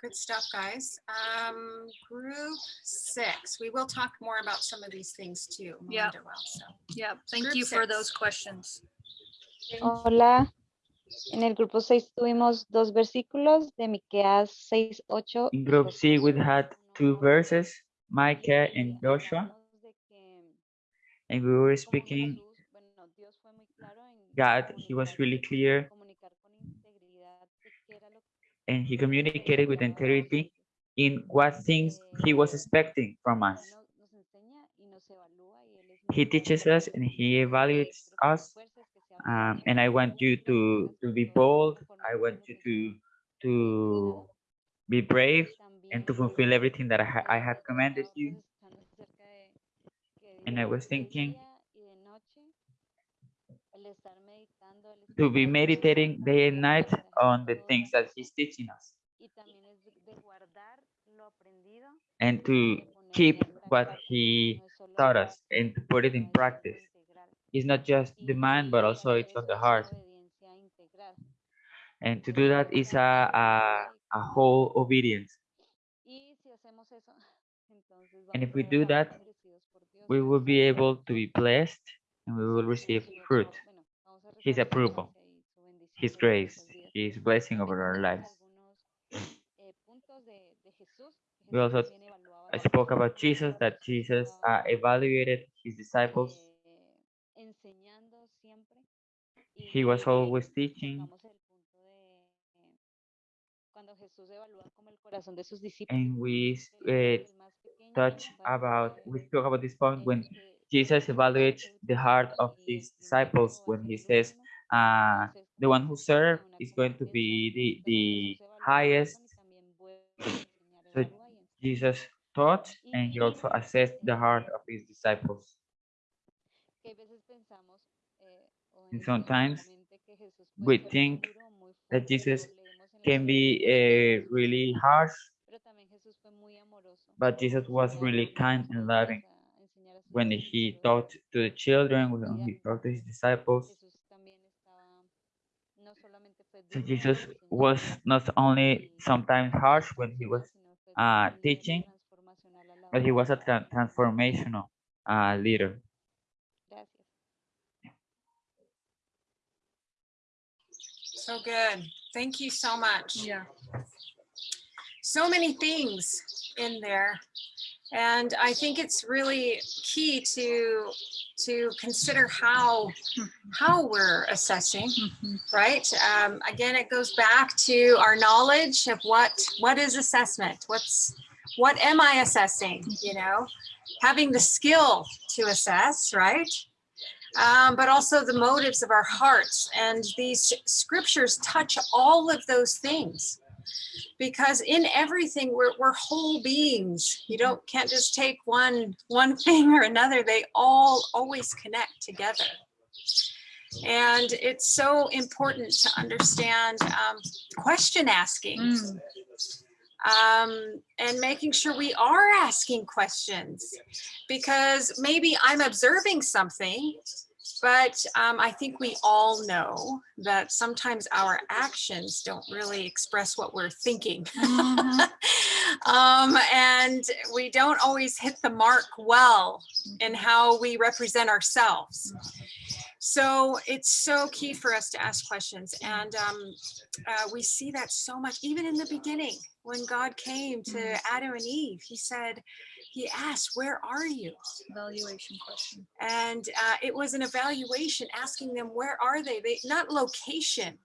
Good stuff, guys. Um, group six, we will talk more about some of these things too. Yeah. Melinda will, so. Yeah, thank Group you for those questions. Hola. En el grupo 6 tuvimos dos versículos de Miqueas 6, 8. In group C, we had two verses, Micah and Joshua. And we were speaking, God, he was really clear. And he communicated with integrity in what things he was expecting from us. He teaches us and he evaluates us. Um, and I want you to, to be bold. I want you to, to be brave and to fulfill everything that I, ha I have commanded you. And I was thinking to be meditating day and night on the things that he's teaching us and to keep what he taught us and to put it in practice. It's not just the mind, but also it's on the heart. And to do that is a, a, a whole obedience. *laughs* And if we do that, we will be able to be blessed and we will receive fruit, His approval, His grace, His blessing over our lives. We also I spoke about Jesus, that Jesus uh, evaluated his disciples. He was always teaching. And we uh, touch about, we spoke about this point when Jesus evaluates the heart of his disciples when he says, uh, the one who serves is going to be the, the highest. So Jesus taught and he also assessed the heart of his disciples. And sometimes we think that Jesus can be uh, really harsh, but Jesus was really kind and loving when he taught to the children, when he taught to his disciples. So Jesus was not only sometimes harsh when he was uh, teaching, but he was a tra transformational uh, leader. So good. Thank you so much. Yeah. So many things in there. And I think it's really key to to consider how how we're assessing, right? Um, again, it goes back to our knowledge of what what is assessment. What's what am I assessing? You know, having the skill to assess, right? um, but also the motives of our hearts. And these scriptures touch all of those things because in everything we're, we're whole beings. You don't can't just take one one thing or another. They all always connect together. And it's so important to understand um, question asking. Um, and making sure we are asking questions because maybe I'm observing something, but um, I think we all know that sometimes our actions don't really express what we're thinking. *laughs* um, and we don't always hit the mark well in how we represent ourselves. So it's so key for us to ask questions. And um, uh, we see that so much, even in the beginning, when God came to Adam and Eve, he said, he asked, where are you? Evaluation question. And uh, it was an evaluation asking them, where are they? They not location,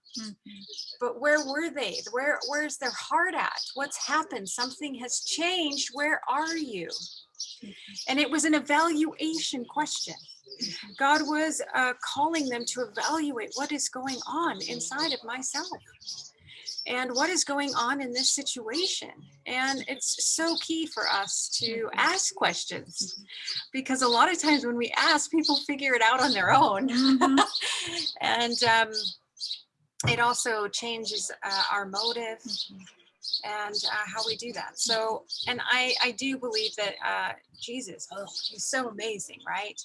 but where were they? Where where's their heart at? What's happened? Something has changed. Where are you? And it was an evaluation question. God was uh, calling them to evaluate what is going on inside of myself and what is going on in this situation. And it's so key for us to ask questions because a lot of times when we ask, people figure it out on their own. *laughs* and um, it also changes uh, our motive and uh, how we do that. So, and I, I do believe that uh, Jesus, oh, he's so amazing, right?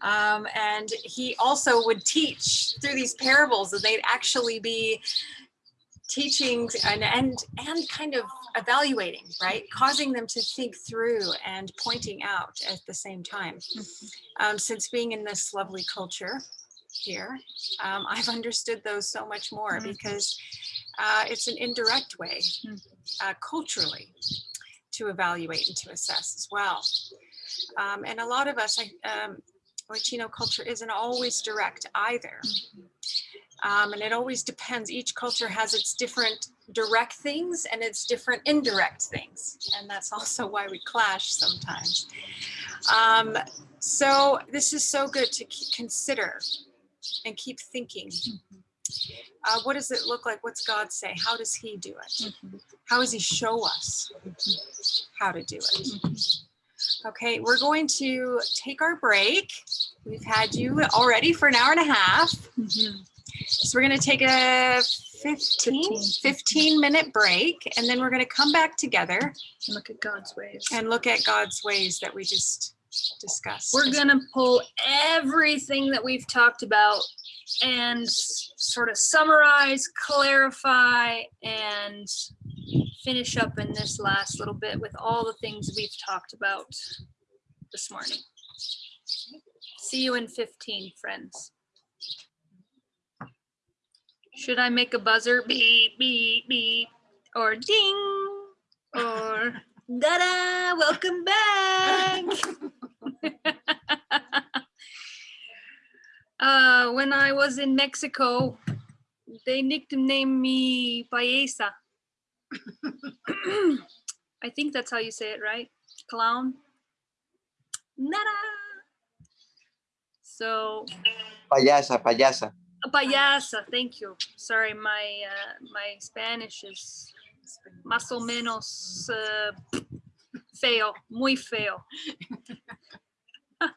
Um, and he also would teach through these parables that they'd actually be teaching and, and and kind of evaluating right? Causing them to think through and pointing out at the same time. Um, since being in this lovely culture here um, i've understood those so much more because uh, it's an indirect way uh, culturally to evaluate and to assess as well. Um, and a lot of us I, um, latino culture isn't always direct either um, and it always depends. Each culture has its different direct things and its different indirect things. And that's also why we clash sometimes. Um, so this is so good to consider and keep thinking. Uh, what does it look like? What's God say? How does he do it? How does he show us how to do it? Okay, we're going to take our break. We've had you already for an hour and a half. So we're going to take a 15, 15 minute break and then we're going to come back together and look at God's ways and look at God's ways that we just discussed. We're gonna pull everything that we've talked about and sort of summarize, clarify, and finish up in this last little bit with all the things we've talked about this morning. See you in 15, friends. Should I make a buzzer? Beep, beep, beep, or ding, or da-da, welcome back. *laughs* uh, when I was in Mexico, they nicknamed me Paisa. *clears throat* I think that's how you say it, right? Clown. Nada. So, Payasa, payasa. Payasa. Thank you. Sorry, my uh, my Spanish is más o menos uh, feo, muy feo. *laughs*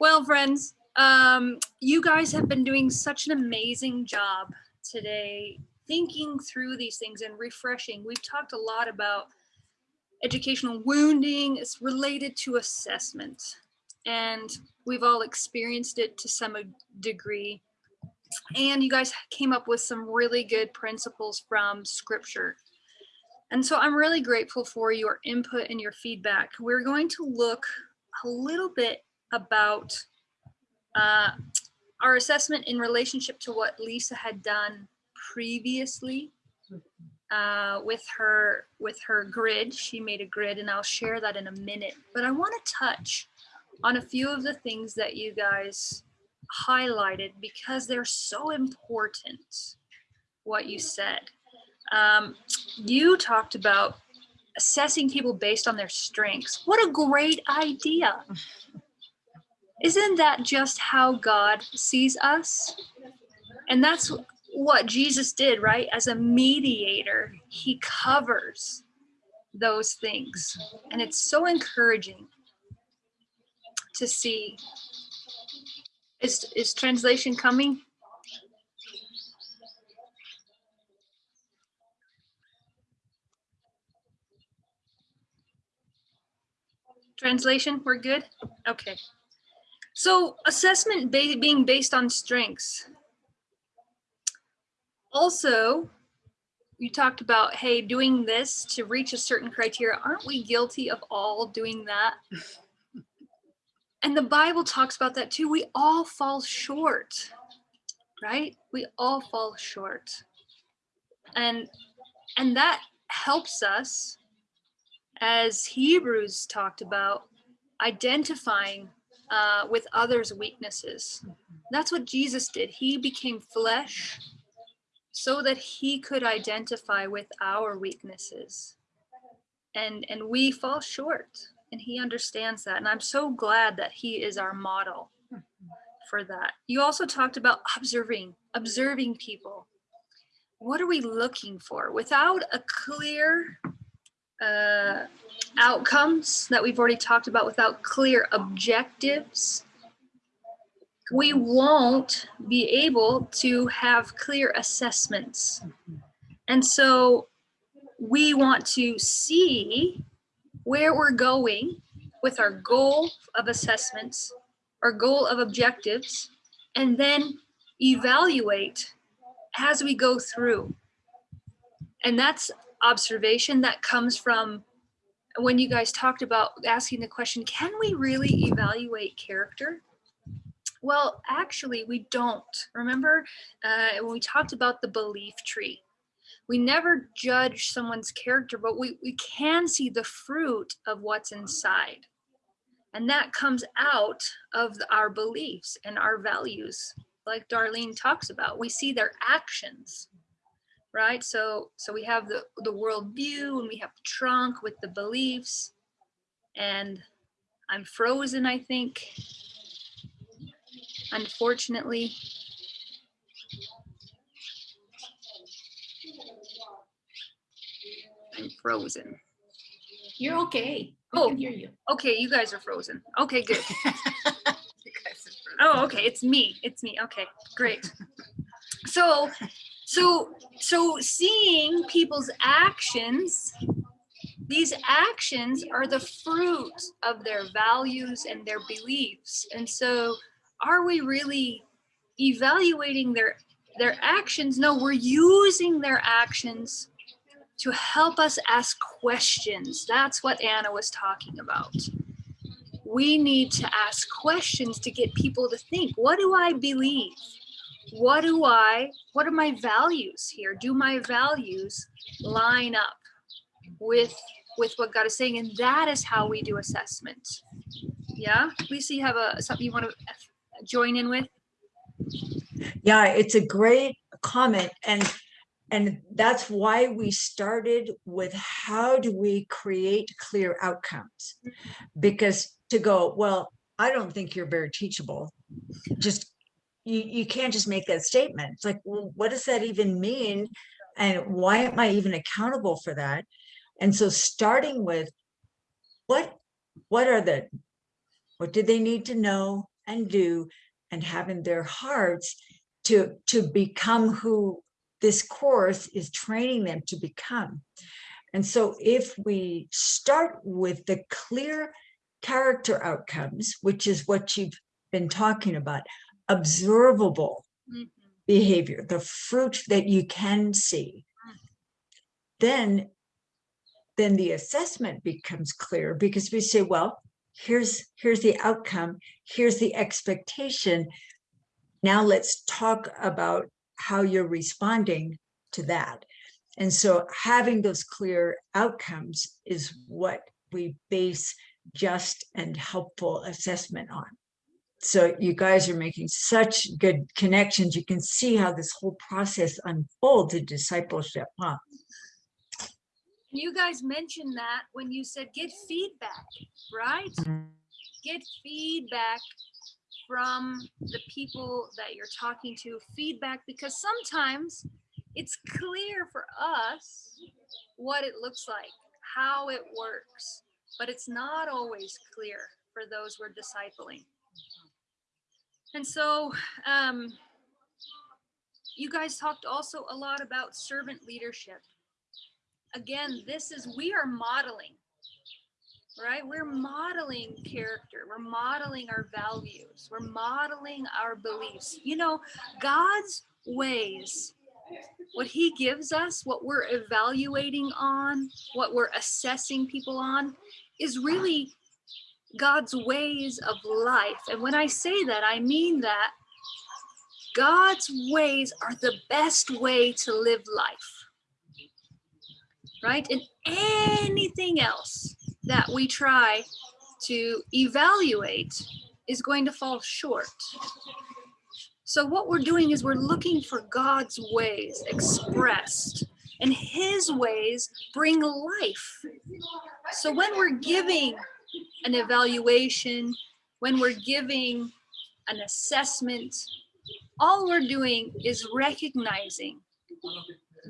well, friends, um, you guys have been doing such an amazing job today, thinking through these things and refreshing. We've talked a lot about educational wounding. It's related to assessment, and we've all experienced it to some degree. And you guys came up with some really good principles from scripture. And so I'm really grateful for your input and your feedback. We're going to look a little bit about uh, our assessment in relationship to what Lisa had done previously uh, with her with her grid. She made a grid, and I'll share that in a minute. But I want to touch on a few of the things that you guys highlighted because they're so important. What you said. Um, you talked about assessing people based on their strengths. What a great idea. Isn't that just how God sees us? And that's what Jesus did, right? As a mediator, he covers those things. And it's so encouraging to see. Is, is translation coming? Translation, we're good? Okay. So assessment ba- being based on strengths. Also, you talked about, hey, doing this to reach a certain criteria. Aren't we guilty of all doing that? And the Bible talks about that too. We all fall short, right? We all fall short. And and that helps us as Hebrews talked about identifying uh, with others' weaknesses. That's what Jesus did. He became flesh so that he could identify with our weaknesses. And, and we fall short and he understands that. And I'm so glad that he is our model for that. You also talked about observing, observing people. What are we looking for? Without a clear uh, outcomes that we've already talked about, without clear objectives, we won't be able to have clear assessments. And so we want to see where we're going with our goal of assessments, our goal of objectives, and then evaluate as we go through. And that's observation that comes from when you guys talked about asking the question, can we really evaluate character? Well, actually, we don't. Remember uh, when we talked about the belief tree? We never judge someone's character, but we, we can see the fruit of what's inside. And that comes out of our beliefs and our values, like Darlene talks about. We see their actions, right? So, so we have the, the worldview and we have the trunk with the beliefs. And I'm frozen, I think unfortunately. I'm frozen. You're okay. We Oh, can hear you. okay, you guys are frozen. Okay, good. *laughs* Oh, okay, it's me. It's me. Okay, great. *laughs* So, so, so seeing people's actions, these actions are the fruit of their values and their beliefs. And so are we really evaluating their their actions? No, we're using their actions to help us ask questions. That's what Anna was talking about. We need to ask questions to get people to think, what do I believe? What do I, what are my values here? Do my values line up with with what God is saying? And that is how we do assessment. Yeah, Lisa, you have a something you want to join in with? Yeah, it's a great comment and and that's why we started with how do we create clear outcomes? Because to go, well, I don't think you're very teachable. Just you you can't just make that statement. It's like, well, what does that even mean? And why am I even accountable for that? And so starting with what what are the what do they need to know and do and have in their hearts to to become who this course is training them to become. And so if we start with the clear character outcomes which is what you've been talking about observable Mhm. behavior the fruit that you can see then then the assessment becomes clear because we say well here's here's the outcome here's the expectation. Now let's talk about how you're responding to that. And so having those clear outcomes is what we base just and helpful assessment on. So you guys are making such good connections. You can see how this whole process unfolds in discipleship huh? You guys mentioned that when you said get feedback, right? Mm-hmm. Get feedback from the people that you're talking to, feedback because sometimes it's clear for us what it looks like, how it works, but it's not always clear for those we're discipling. And so, um, you guys talked also a lot about servant leadership. Again, this is, we are modeling, right? We're modeling character. We're modeling our values. We're modeling our beliefs. You know, God's ways, what he gives us, what we're evaluating on, what we're assessing people on, is really God's ways of life. And when I say that, I mean that God's ways are the best way to live life. Right? And anything else that we try to evaluate is going to fall short. So what we're doing is we're looking for God's ways expressed and his ways bring life. So when we're giving an evaluation, when we're giving an assessment, all we're doing is recognizing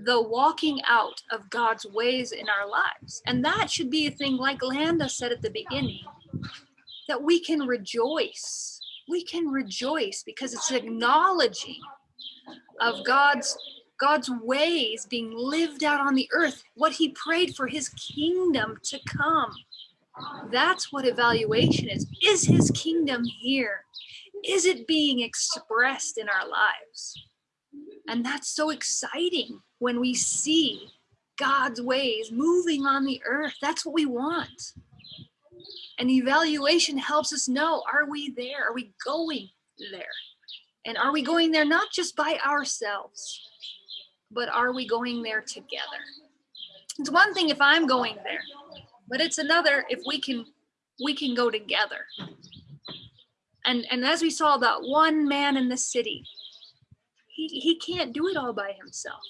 the walking out of God's ways in our lives. And that should be a thing like Landa said at the beginning, that we can rejoice. We can rejoice because it's acknowledging of God's God's ways being lived out on the earth, what he prayed for his kingdom to come. That's what evaluation is. Is his kingdom here? Is it being expressed in our lives? And that's so exciting when we see God's ways moving on the earth. That's what we want. And evaluation helps us know, are we there? Are we going there? And are we going there not just by ourselves, but are we going there together? It's one thing if I'm going there, but it's another if we can we can go together. And and as we saw that one man in the city, he, he can't do it all by himself.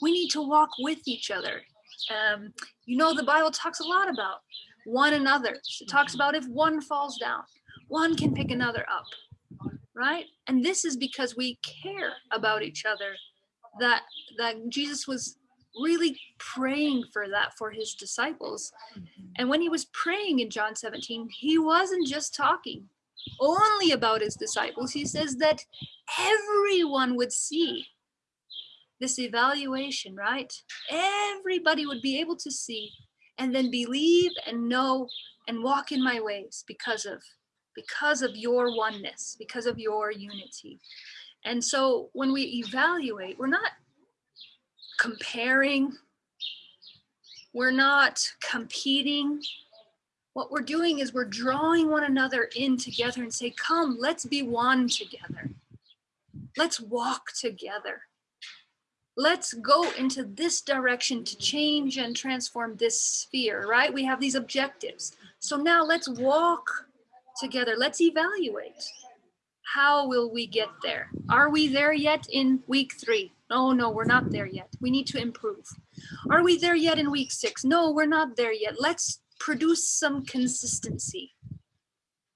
We need to walk with each other. Um, you know, the Bible talks a lot about one another. It talks about if one falls down, one can pick another up, right? And this is because we care about each other that that Jesus was really praying for that for his disciples. And when he was praying in John 17, he wasn't just talking only about his disciples. He says that everyone would see this evaluation, right? Everybody would be able to see and then believe and know and walk in my ways because of because of your oneness, because of your unity. And so when we evaluate, we're not comparing, we're not competing. What we're doing is we're drawing one another in together and say, come, let's be one together. Let's walk together. Let's go into this direction to change and transform this sphere, right? We have these objectives. So now let's walk together. Let's evaluate how will we get there? Are we there yet in week three? No, no, we're not there yet. We need to improve. Are we there yet in week six? No, we're not there yet. Let's produce some consistency.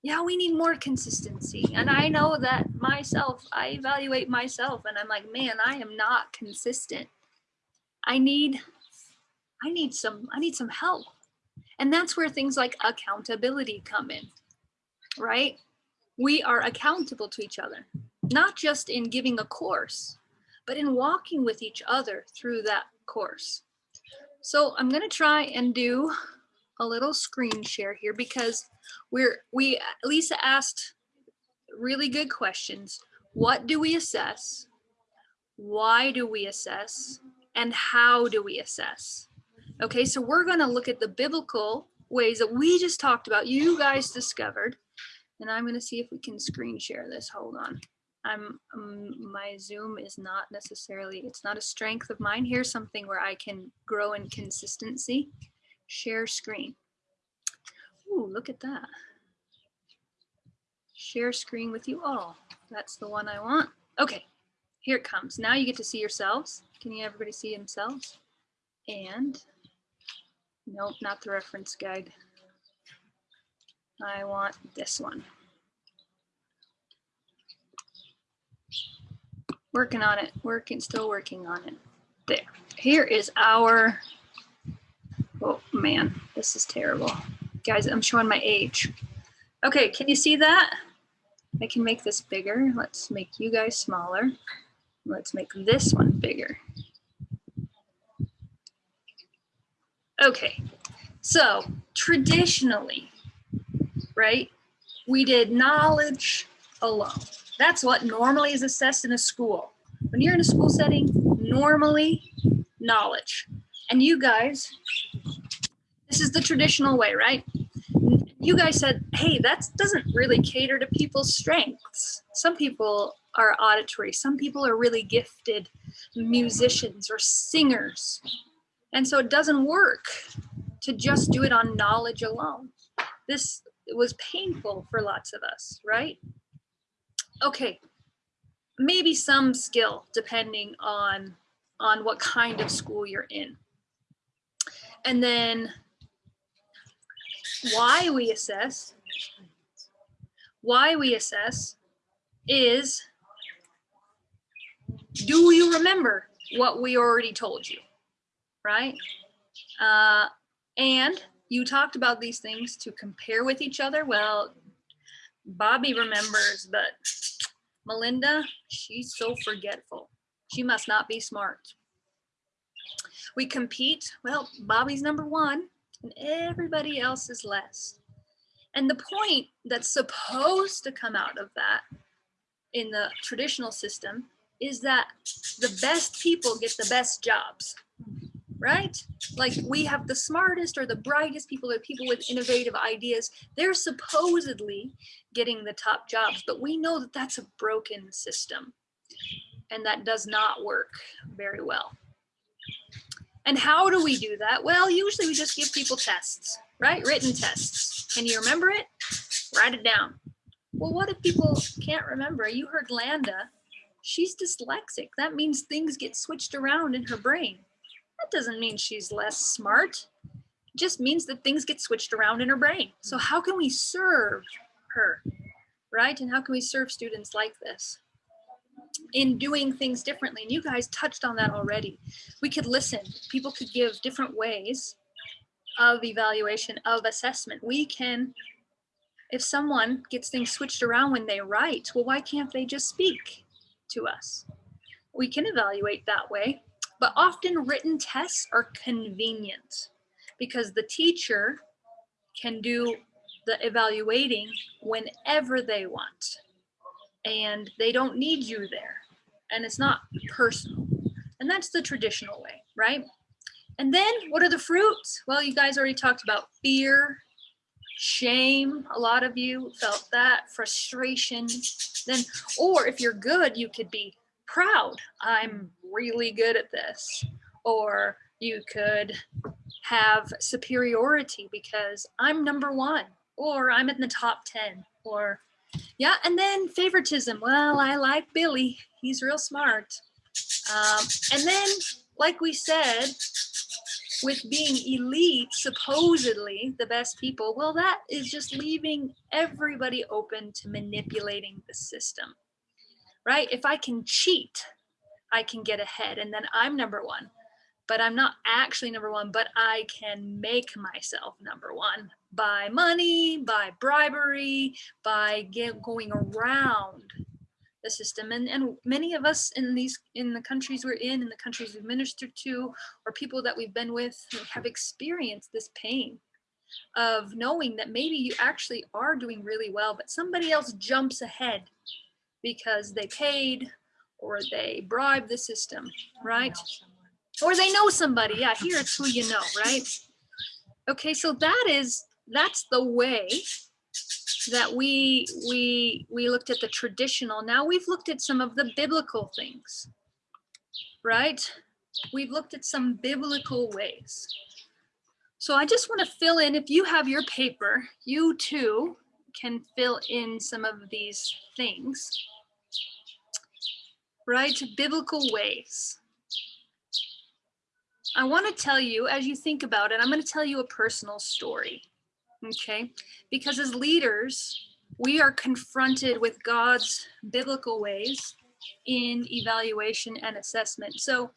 Yeah, we need more consistency. And I know that myself, I evaluate myself and I'm like, man, I am not consistent. I need, I need some, I need some help. And that's where things like accountability come in, right? we are accountable to each other, not just in giving a course, but in walking with each other through that course. So I'm gonna try and do a little screen share here because we're, we, Lisa asked really good questions. What do we assess? Why do we assess? And how do we assess? Okay, so we're gonna look at the biblical ways that we just talked about, you guys discovered, and I'm going to see if we can screen share this. Hold on. I'm um, my Zoom is not necessarily, it's not a strength of mine. Here's something where I can grow in consistency. Share screen. Ooh, look at that. Share screen with you all. That's the one I want. Okay, here it comes. Now you get to see yourselves. Can you everybody see themselves? And nope, not the reference guide. I want this one. Working on it, working, still working on it. There, here is our, oh man, this is terrible. Guys, I'm showing my age. Okay, can you see that? I can make this bigger. Let's make you guys smaller. Let's make this one bigger. Okay, so traditionally, right? We did knowledge alone. That's what normally is assessed in a school. When you're in a school setting, normally knowledge. And you guys, this is the traditional way, right? you guys said, hey, that doesn't really cater to people's strengths. Some people are auditory, some people are really gifted musicians or singers. And so it doesn't work to just do it on knowledge alone. This was painful for lots of us, right? Okay, maybe some skill depending on on what kind of school you're in. And then why we assess, why we assess is, do you remember what we already told you, right? Uh, and you talked about these things to compare with each other. Well, Bobby remembers, but Melinda, she's so forgetful. She must not be smart. We compete. Well, Bobby's number one and everybody else is less. And the point that's supposed to come out of that in the traditional system is that the best people get the best jobs, right? Like we have the smartest or the brightest people or people with innovative ideas. They're supposedly getting the top jobs, but we know that that's a broken system and that does not work very well. And how do we do that? Well, usually we just give people tests, right? Written tests. Can you remember it? Write it down. Well, what if people can't remember? You heard Landa. She's dyslexic. That means things get switched around in her brain. That doesn't mean she's less smart. It just means that things get switched around in her brain. So how can we serve her, right? And how can we serve students like this? In doing things differently. And you guys touched on that already. We could listen. People could give different ways of evaluation, of assessment. We can, if someone gets things switched around when they write, well, why can't they just speak to us? We can evaluate that way, but often written tests are convenient because the teacher can do the evaluating whenever they want and they don't need you there. And it's not personal. And that's the traditional way right? And then what are the fruits? Well you guys already talked about fear shame. A lot of you felt that frustration. Then or if you're good you could be proud. I'm really good at this. Or you could have superiority because i'm number one or i'm in the top 10 or yeah, and then favoritism. Well, I like Billy. He's real smart. Um, and then, like we said, with being elite, supposedly the best people, well, that is just leaving everybody open to manipulating the system, right? If I can cheat, I can get ahead and then I'm number one but I'm not actually number one, but I can make myself number one by money, by bribery, by get, going around the system. And, and many of us in these, in the countries we're in, in the countries we've ministered to, or people that we've been with have experienced this pain of knowing that maybe you actually are doing really well, but somebody else jumps ahead because they paid or they bribed the system, right? or they know somebody. Yeah, here it's who you know, right? Okay, so that is that's the way that we we we looked at the traditional. Now we've looked at some of the biblical things, right? We've looked at some biblical ways. So I just want to fill in, if you have your paper, you too can fill in some of these things, right? Biblical ways. I want to tell you, as you think about it, I'm going to tell you a personal story. Okay. Because as leaders, we are confronted with God's biblical ways in evaluation and assessment. So,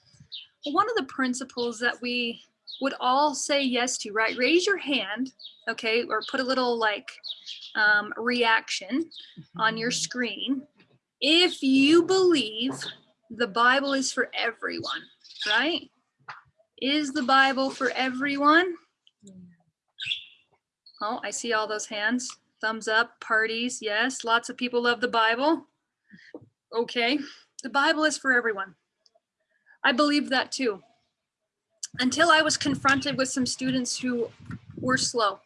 one of the principles that we would all say yes to, right? Raise your hand, okay, or put a little like um, reaction on your screen if you believe the Bible is for everyone, right? Is the Bible for everyone? Oh, I see all those hands. Thumbs up, parties, yes. Lots of people love the Bible. Okay, the Bible is for everyone. I believe that too. Until I was confronted with some students who were slow.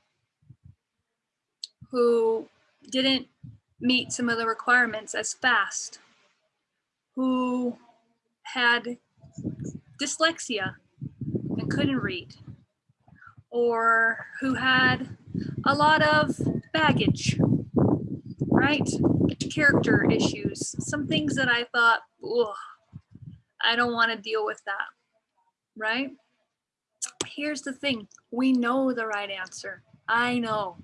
who didn't meet some of the requirements as fast, who had dyslexia and couldn't read, or who had a lot of baggage, right? Character issues, some things that I thought, Ugh, I don't want to deal with that, right? Here's the thing we know the right answer. I know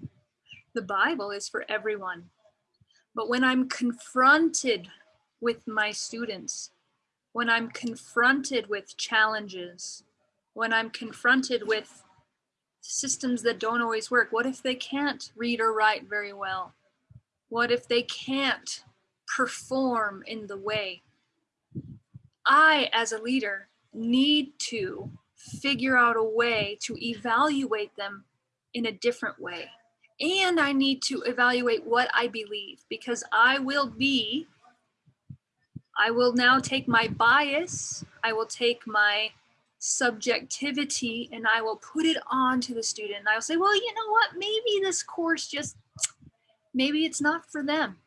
the Bible is for everyone. But when I'm confronted with my students, when I'm confronted with challenges, when I'm confronted with systems that don't always work, what if they can't read or write very well? What if they can't perform in the way? I, as a leader, need to figure out a way to evaluate them in a different way. And I need to evaluate what I believe because I will be, I will now take my bias, I will take my subjectivity and I will put it on to the student. And I'll say, well, you know what, maybe this course just, maybe it's not for them.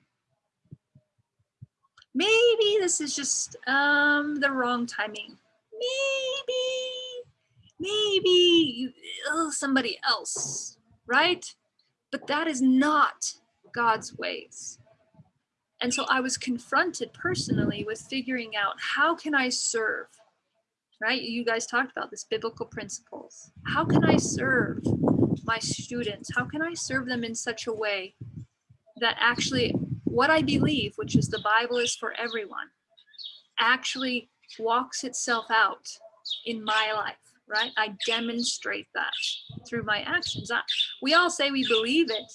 Maybe this is just um, the wrong timing. Maybe, maybe you, somebody else, right? But that is not God's ways. And so I was confronted personally with figuring out how can I serve, right? You guys talked about this biblical principles. How can I serve my students? How can I serve them in such a way that actually what I believe, which is the Bible is for everyone, actually walks itself out in my life, right? I demonstrate that through my actions. I, we all say we believe it,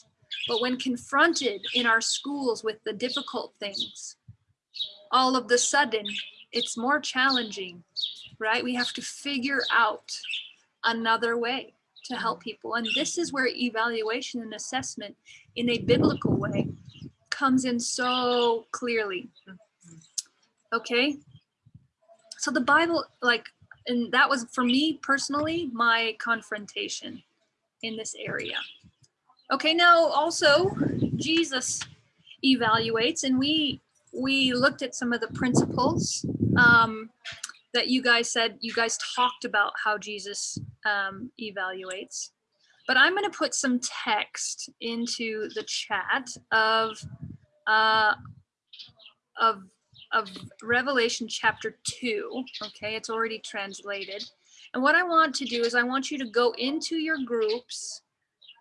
but when confronted in our schools with the difficult things, all of the sudden it's more challenging, right? We have to figure out another way to help people. And this is where evaluation and assessment in a biblical way comes in so clearly. Okay. So the Bible, like, and that was for me personally, my confrontation in this area. Okay, now also Jesus evaluates and we we looked at some of the principles um, that you guys said, you guys talked about how Jesus um, evaluates. But I'm going to put some text into the chat of uh, of of Revelation chapter 2. Okay, it's already translated. And what I want to do is I want you to go into your groups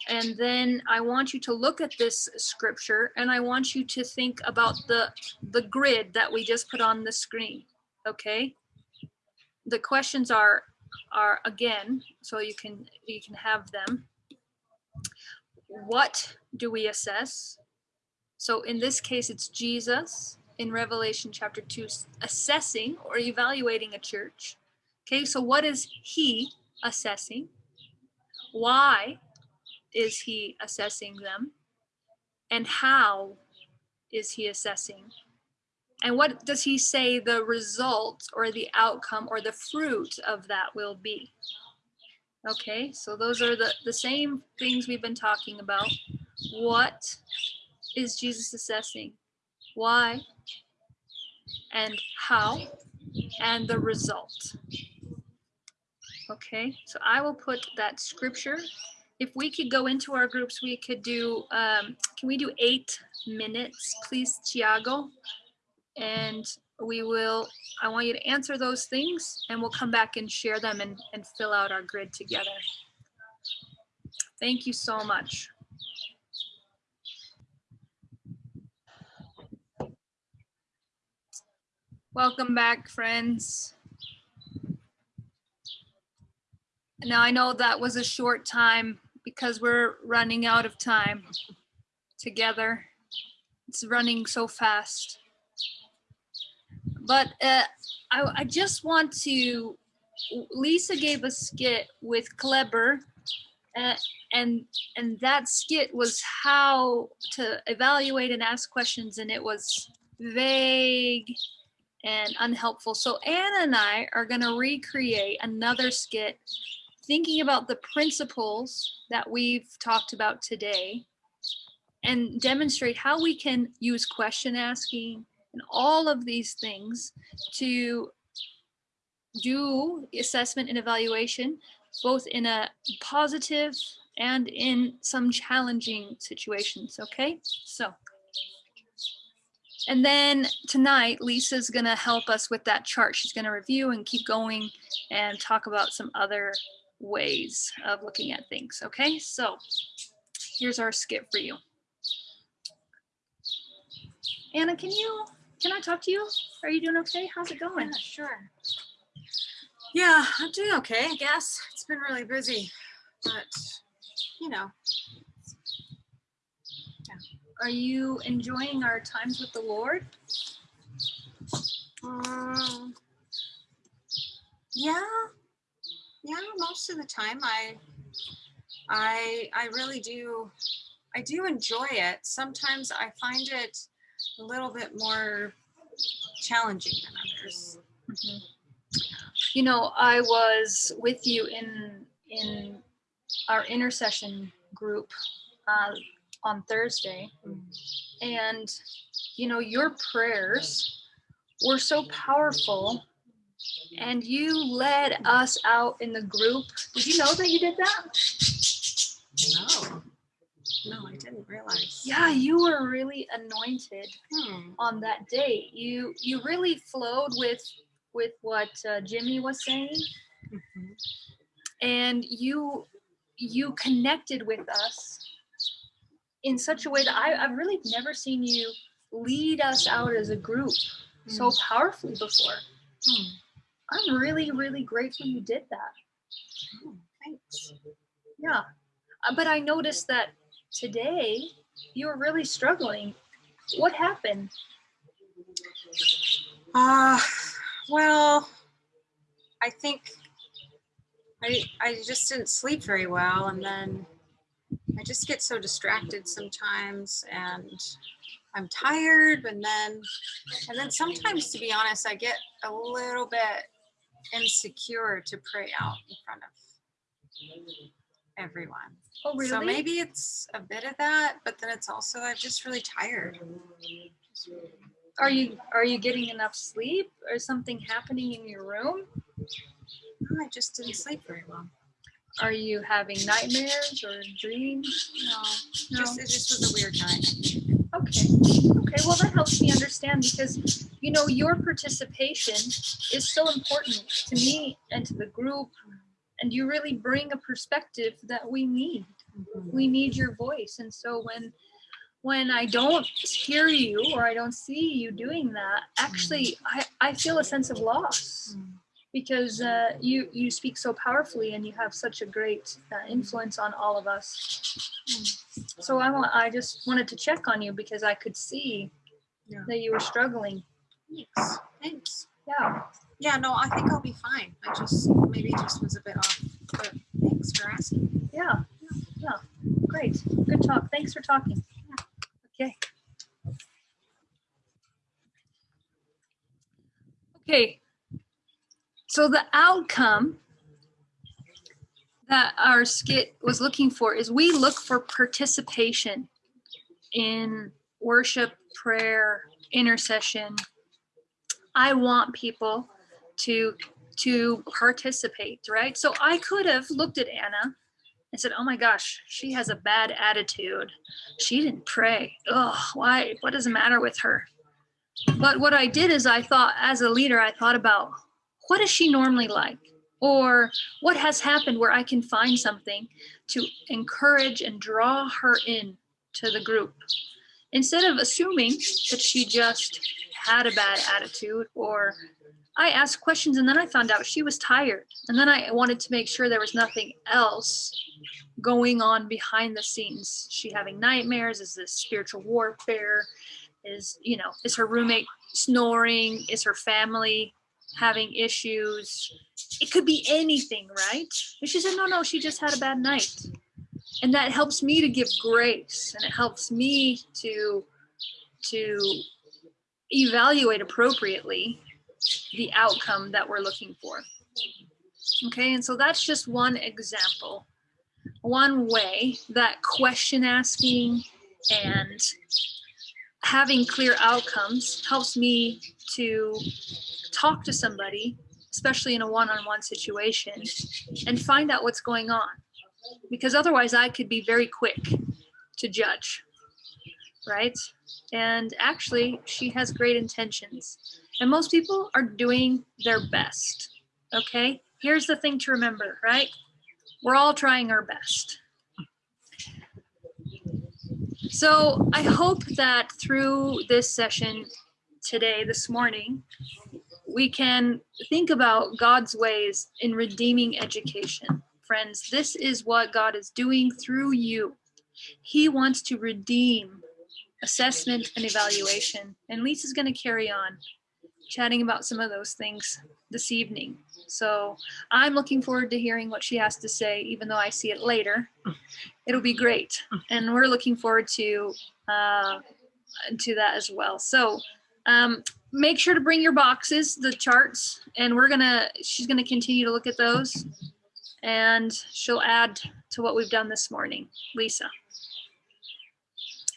and then I want you to look at this scripture and I want you to think about the the grid that we just put on the screen. Okay? The questions are are again so you can you can have them. What do we assess? So in this case, it's Jesus in Revelation chapter 2 assessing or evaluating a church. Okay, so what is he assessing? Why is he assessing them? And how is he assessing? And what does he say the result or the outcome or the fruit of that will be? Okay, so those are the, the same things we've been talking about. What is Jesus assessing? Why? And how? And the result. Okay, so I will put that scripture. If we could go into our groups, we could do, um, can we do eight minutes, please, Tiago? And we will, I want you to answer those things and we'll come back and share them and, and fill out our grid together. Thank you so much. Welcome back, friends. Now I know that was a short time because we're running out of time together. It's running so fast. But uh, I, I just want to, Lisa gave a skit with Kleber uh, and and that skit was how to evaluate and ask questions and it was vague and unhelpful. So Anna and I are going to recreate another skit thinking about the principles that we've talked about today and demonstrate how we can use question asking and all of these things to do assessment and evaluation, both in a positive and in some challenging situations, okay? So, and then tonight, Lisa's gonna help us with that chart. She's gonna review and keep going and talk about some other ways of looking at things, okay? So here's our skit for you. Anna, can you, can I talk to you? Are you doing okay? How's it going? Yeah, sure. Yeah, I'm doing okay, I guess. It's been really busy, but you know, Yeah. Are you enjoying our times with the Lord? um, yeah, yeah, most of the time I, I, I really do, I do enjoy it. Sometimes I find it a little bit more challenging than others. Mhm. You know, I was with you in in our intercession group uh, on Thursday, and you know your prayers were so powerful, and you led us out in the group. Did you know that you did that? No, no, I didn't realize. Yeah, you were really anointed Hmm. on that day. You you really flowed with with what uh, Jimmy was saying, Mhm. and you you connected with us in such a way that I, I've really never seen you lead us out as a group so powerfully before. Hmm. I'm really, really grateful you did that. Oh, thanks. Yeah. Uh, But I noticed that today you were really struggling. What happened? Uh, well, I think I, I just didn't sleep very well and then I just get so distracted sometimes and I'm tired and then and then sometimes to be honest I get a little bit insecure to pray out in front of everyone. Oh, really? So maybe it's a bit of that, but then it's also I'm just really tired. Are you are you getting enough sleep or something happening in your room? I just didn't sleep very well. Are you having nightmares or dreams? No, just it just was a weird night. Okay. Okay. Well, that helps me understand because, you know, your participation is so important to me and to the group. And you really bring a perspective that we need. We need your voice. And so when when I don't hear you or I don't see you doing that, actually, I, I feel a sense of loss because uh, you you speak so powerfully and you have such a great uh, influence on all of us. So I want I just wanted to check on you because I could see Yeah. that you were struggling. Thanks. Thanks. Yeah. Yeah, no, I think I'll be fine. I just maybe just was a bit off. But thanks for asking. Yeah. Yeah. Great. Good talk. Thanks for talking. Okay. Okay. So the outcome that our skit was looking for is we look for participation in worship, prayer, intercession. I want people to to participate, right? So I could have looked at Anna and said, "Oh my gosh, she has a bad attitude. She didn't pray. Ugh, why? What does the matter with her?" But what I did is I thought, as a leader, I thought about what is she normally like, or what has happened where I can find something to encourage and draw her in to the group, instead of assuming that she just had a bad attitude or I asked questions and then I found out she was tired. And then I wanted to make sure there was nothing else going on behind the scenes. She having nightmares? Is this spiritual warfare? Is, you know, is her roommate snoring? Is her family having issues? It could be anything, right? And she said, no, no, she just had a bad night. And that helps me to give grace and it helps me to to evaluate appropriately the outcome that we're looking for. Okay, and so that's just one example, one way that question asking And having clear outcomes helps me to talk to somebody, especially in a one-on-one situation, and find out what's going on. Because otherwise I could be very quick to judge, right? And actually, she has great intentions. And most people are doing their best, okay? Here's the thing to remember, right? We're all trying our best. So I hope that through this session today, this morning, we can think about God's ways in redeeming education. Friends, this is what God is doing through you. He wants to redeem assessment and evaluation. And Lisa's going to carry on chatting about some of those things this evening. So I'm looking forward to hearing what she has to say, even though I see it later. It'll be great. And we're looking forward to uh, to that as well. So um, make sure to bring your boxes, the charts, and we're gonna, she's gonna continue to look at those and she'll add to what we've done this morning. Lisa.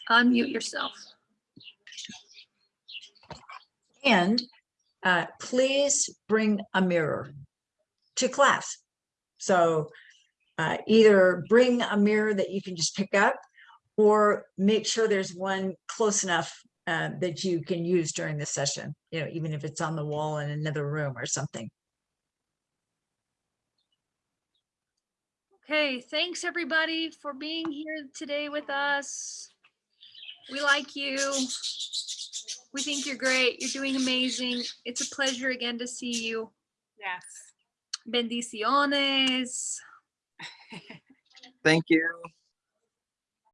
Unmute yourself. And uh, please bring a mirror to class. So uh, either bring a mirror that you can just pick up or make sure there's one close enough uh, that you can use during the session, you know, even if it's on the wall in another room or something. Okay, thanks everybody for being here today with us. We like you. We think you're great. You're doing amazing. It's a pleasure again to see you. Yes. Bendiciones. Thank you.